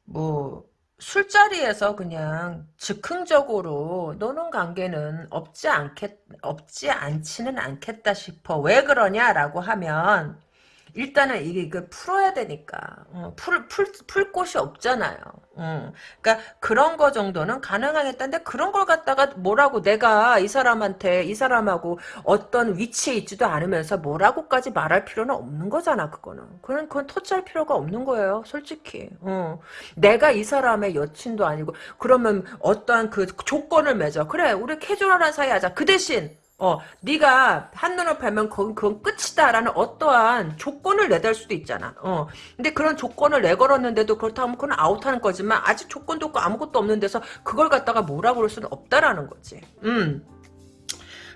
뭐, 술자리에서 그냥 즉흥적으로 노는 관계는 없지 않겠, 없지 않지는 않겠다 싶어. 왜 그러냐라고 하면, 일단은 이게 그 풀어야 되니까 어, 풀, 풀, 풀 곳이 없잖아요. 음. 그러니까 그런 거 정도는 가능하겠다는데 그런 걸 갖다가 뭐라고 내가 이 사람한테 이 사람하고 어떤 위치에 있지도 않으면서 뭐라고까지 말할 필요는 없는 거잖아 그거는. 그건 그건 터치할 필요가 없는 거예요 솔직히. 어. 내가 이 사람의 여친도 아니고 그러면 어떠한 그 조건을 맺어. 그래 우리 캐주얼한 사이 하자. 그 대신 어, 네가 한눈을 팔면 그건, 그건 끝이다라는 어떠한 조건을 내달 수도 있잖아. 어, 근데 그런 조건을 내걸었는데도 그렇다면 그건 아웃하는 거지만 아직 조건도 없고 아무것도 없는 데서 그걸 갖다가 뭐라고 그럴 수는 없다라는 거지. 음.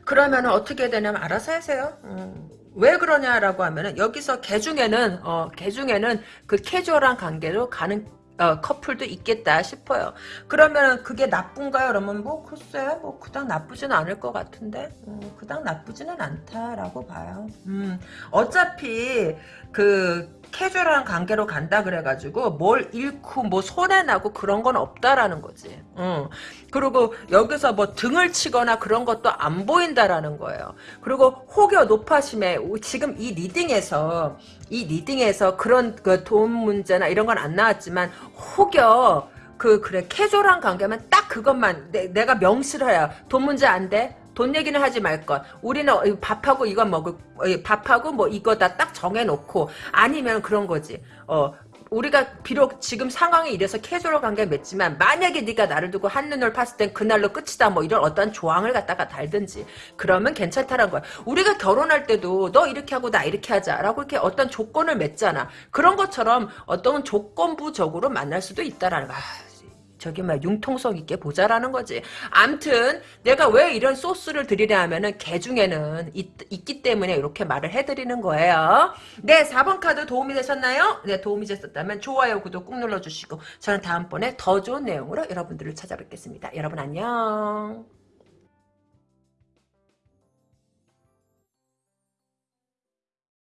그러면 어떻게 되냐면 알아서 하세요. 음. 왜 그러냐라고 하면은 여기서 개 중에는 어, 개 중에는 그 캐주얼한 관계로 가는 어, 커플도 있겠다 싶어요. 그러면 그게 나쁜가요? 그러면 뭐 글쎄 뭐 그닥 나쁘지는 않을 것 같은데 음, 그닥 나쁘지는 않다라고 봐요. 음, 어차피 그 캐주얼한 관계로 간다 그래가지고 뭘 잃고 뭐 손해나고 그런 건 없다라는 거지. 응. 그리고 여기서 뭐 등을 치거나 그런 것도 안 보인다라는 거예요. 그리고 혹여 높아심에 지금 이 리딩에서 이 리딩에서 그런 그 돈 문제나 이런 건 안 나왔지만 혹여 그 그래 캐주얼한 관계면 딱 그것만 내, 내가 명시를 해요. 돈 문제 안 돼? 돈 얘기는 하지 말 것. 우리는 밥하고 이거 먹을 밥하고 뭐 이거다 딱 정해놓고 아니면 그런 거지. 어 우리가 비록 지금 상황이 이래서 캐주얼 관계 맺지만 만약에 네가 나를 두고 한눈을 팠을 땐 그날로 끝이다 뭐 이런 어떤 조항을 갖다가 달든지 그러면 괜찮다는 거야. 우리가 결혼할 때도 너 이렇게 하고 나 이렇게 하자 라고 이렇게 어떤 조건을 맺잖아. 그런 것처럼 어떤 조건부적으로 만날 수도 있다라는 거야. 저기 막 융통성 있게 보자라는 거지. 암튼 내가 왜 이런 소스를 드리냐 하면은 개 중에는 있, 있기 때문에 이렇게 말을 해드리는 거예요. 네 4번 카드 도움이 되셨나요? 네 도움이 되셨다면 좋아요 구독 꾹 눌러주시고 저는 다음번에 더 좋은 내용으로 여러분들을 찾아뵙겠습니다. 여러분 안녕.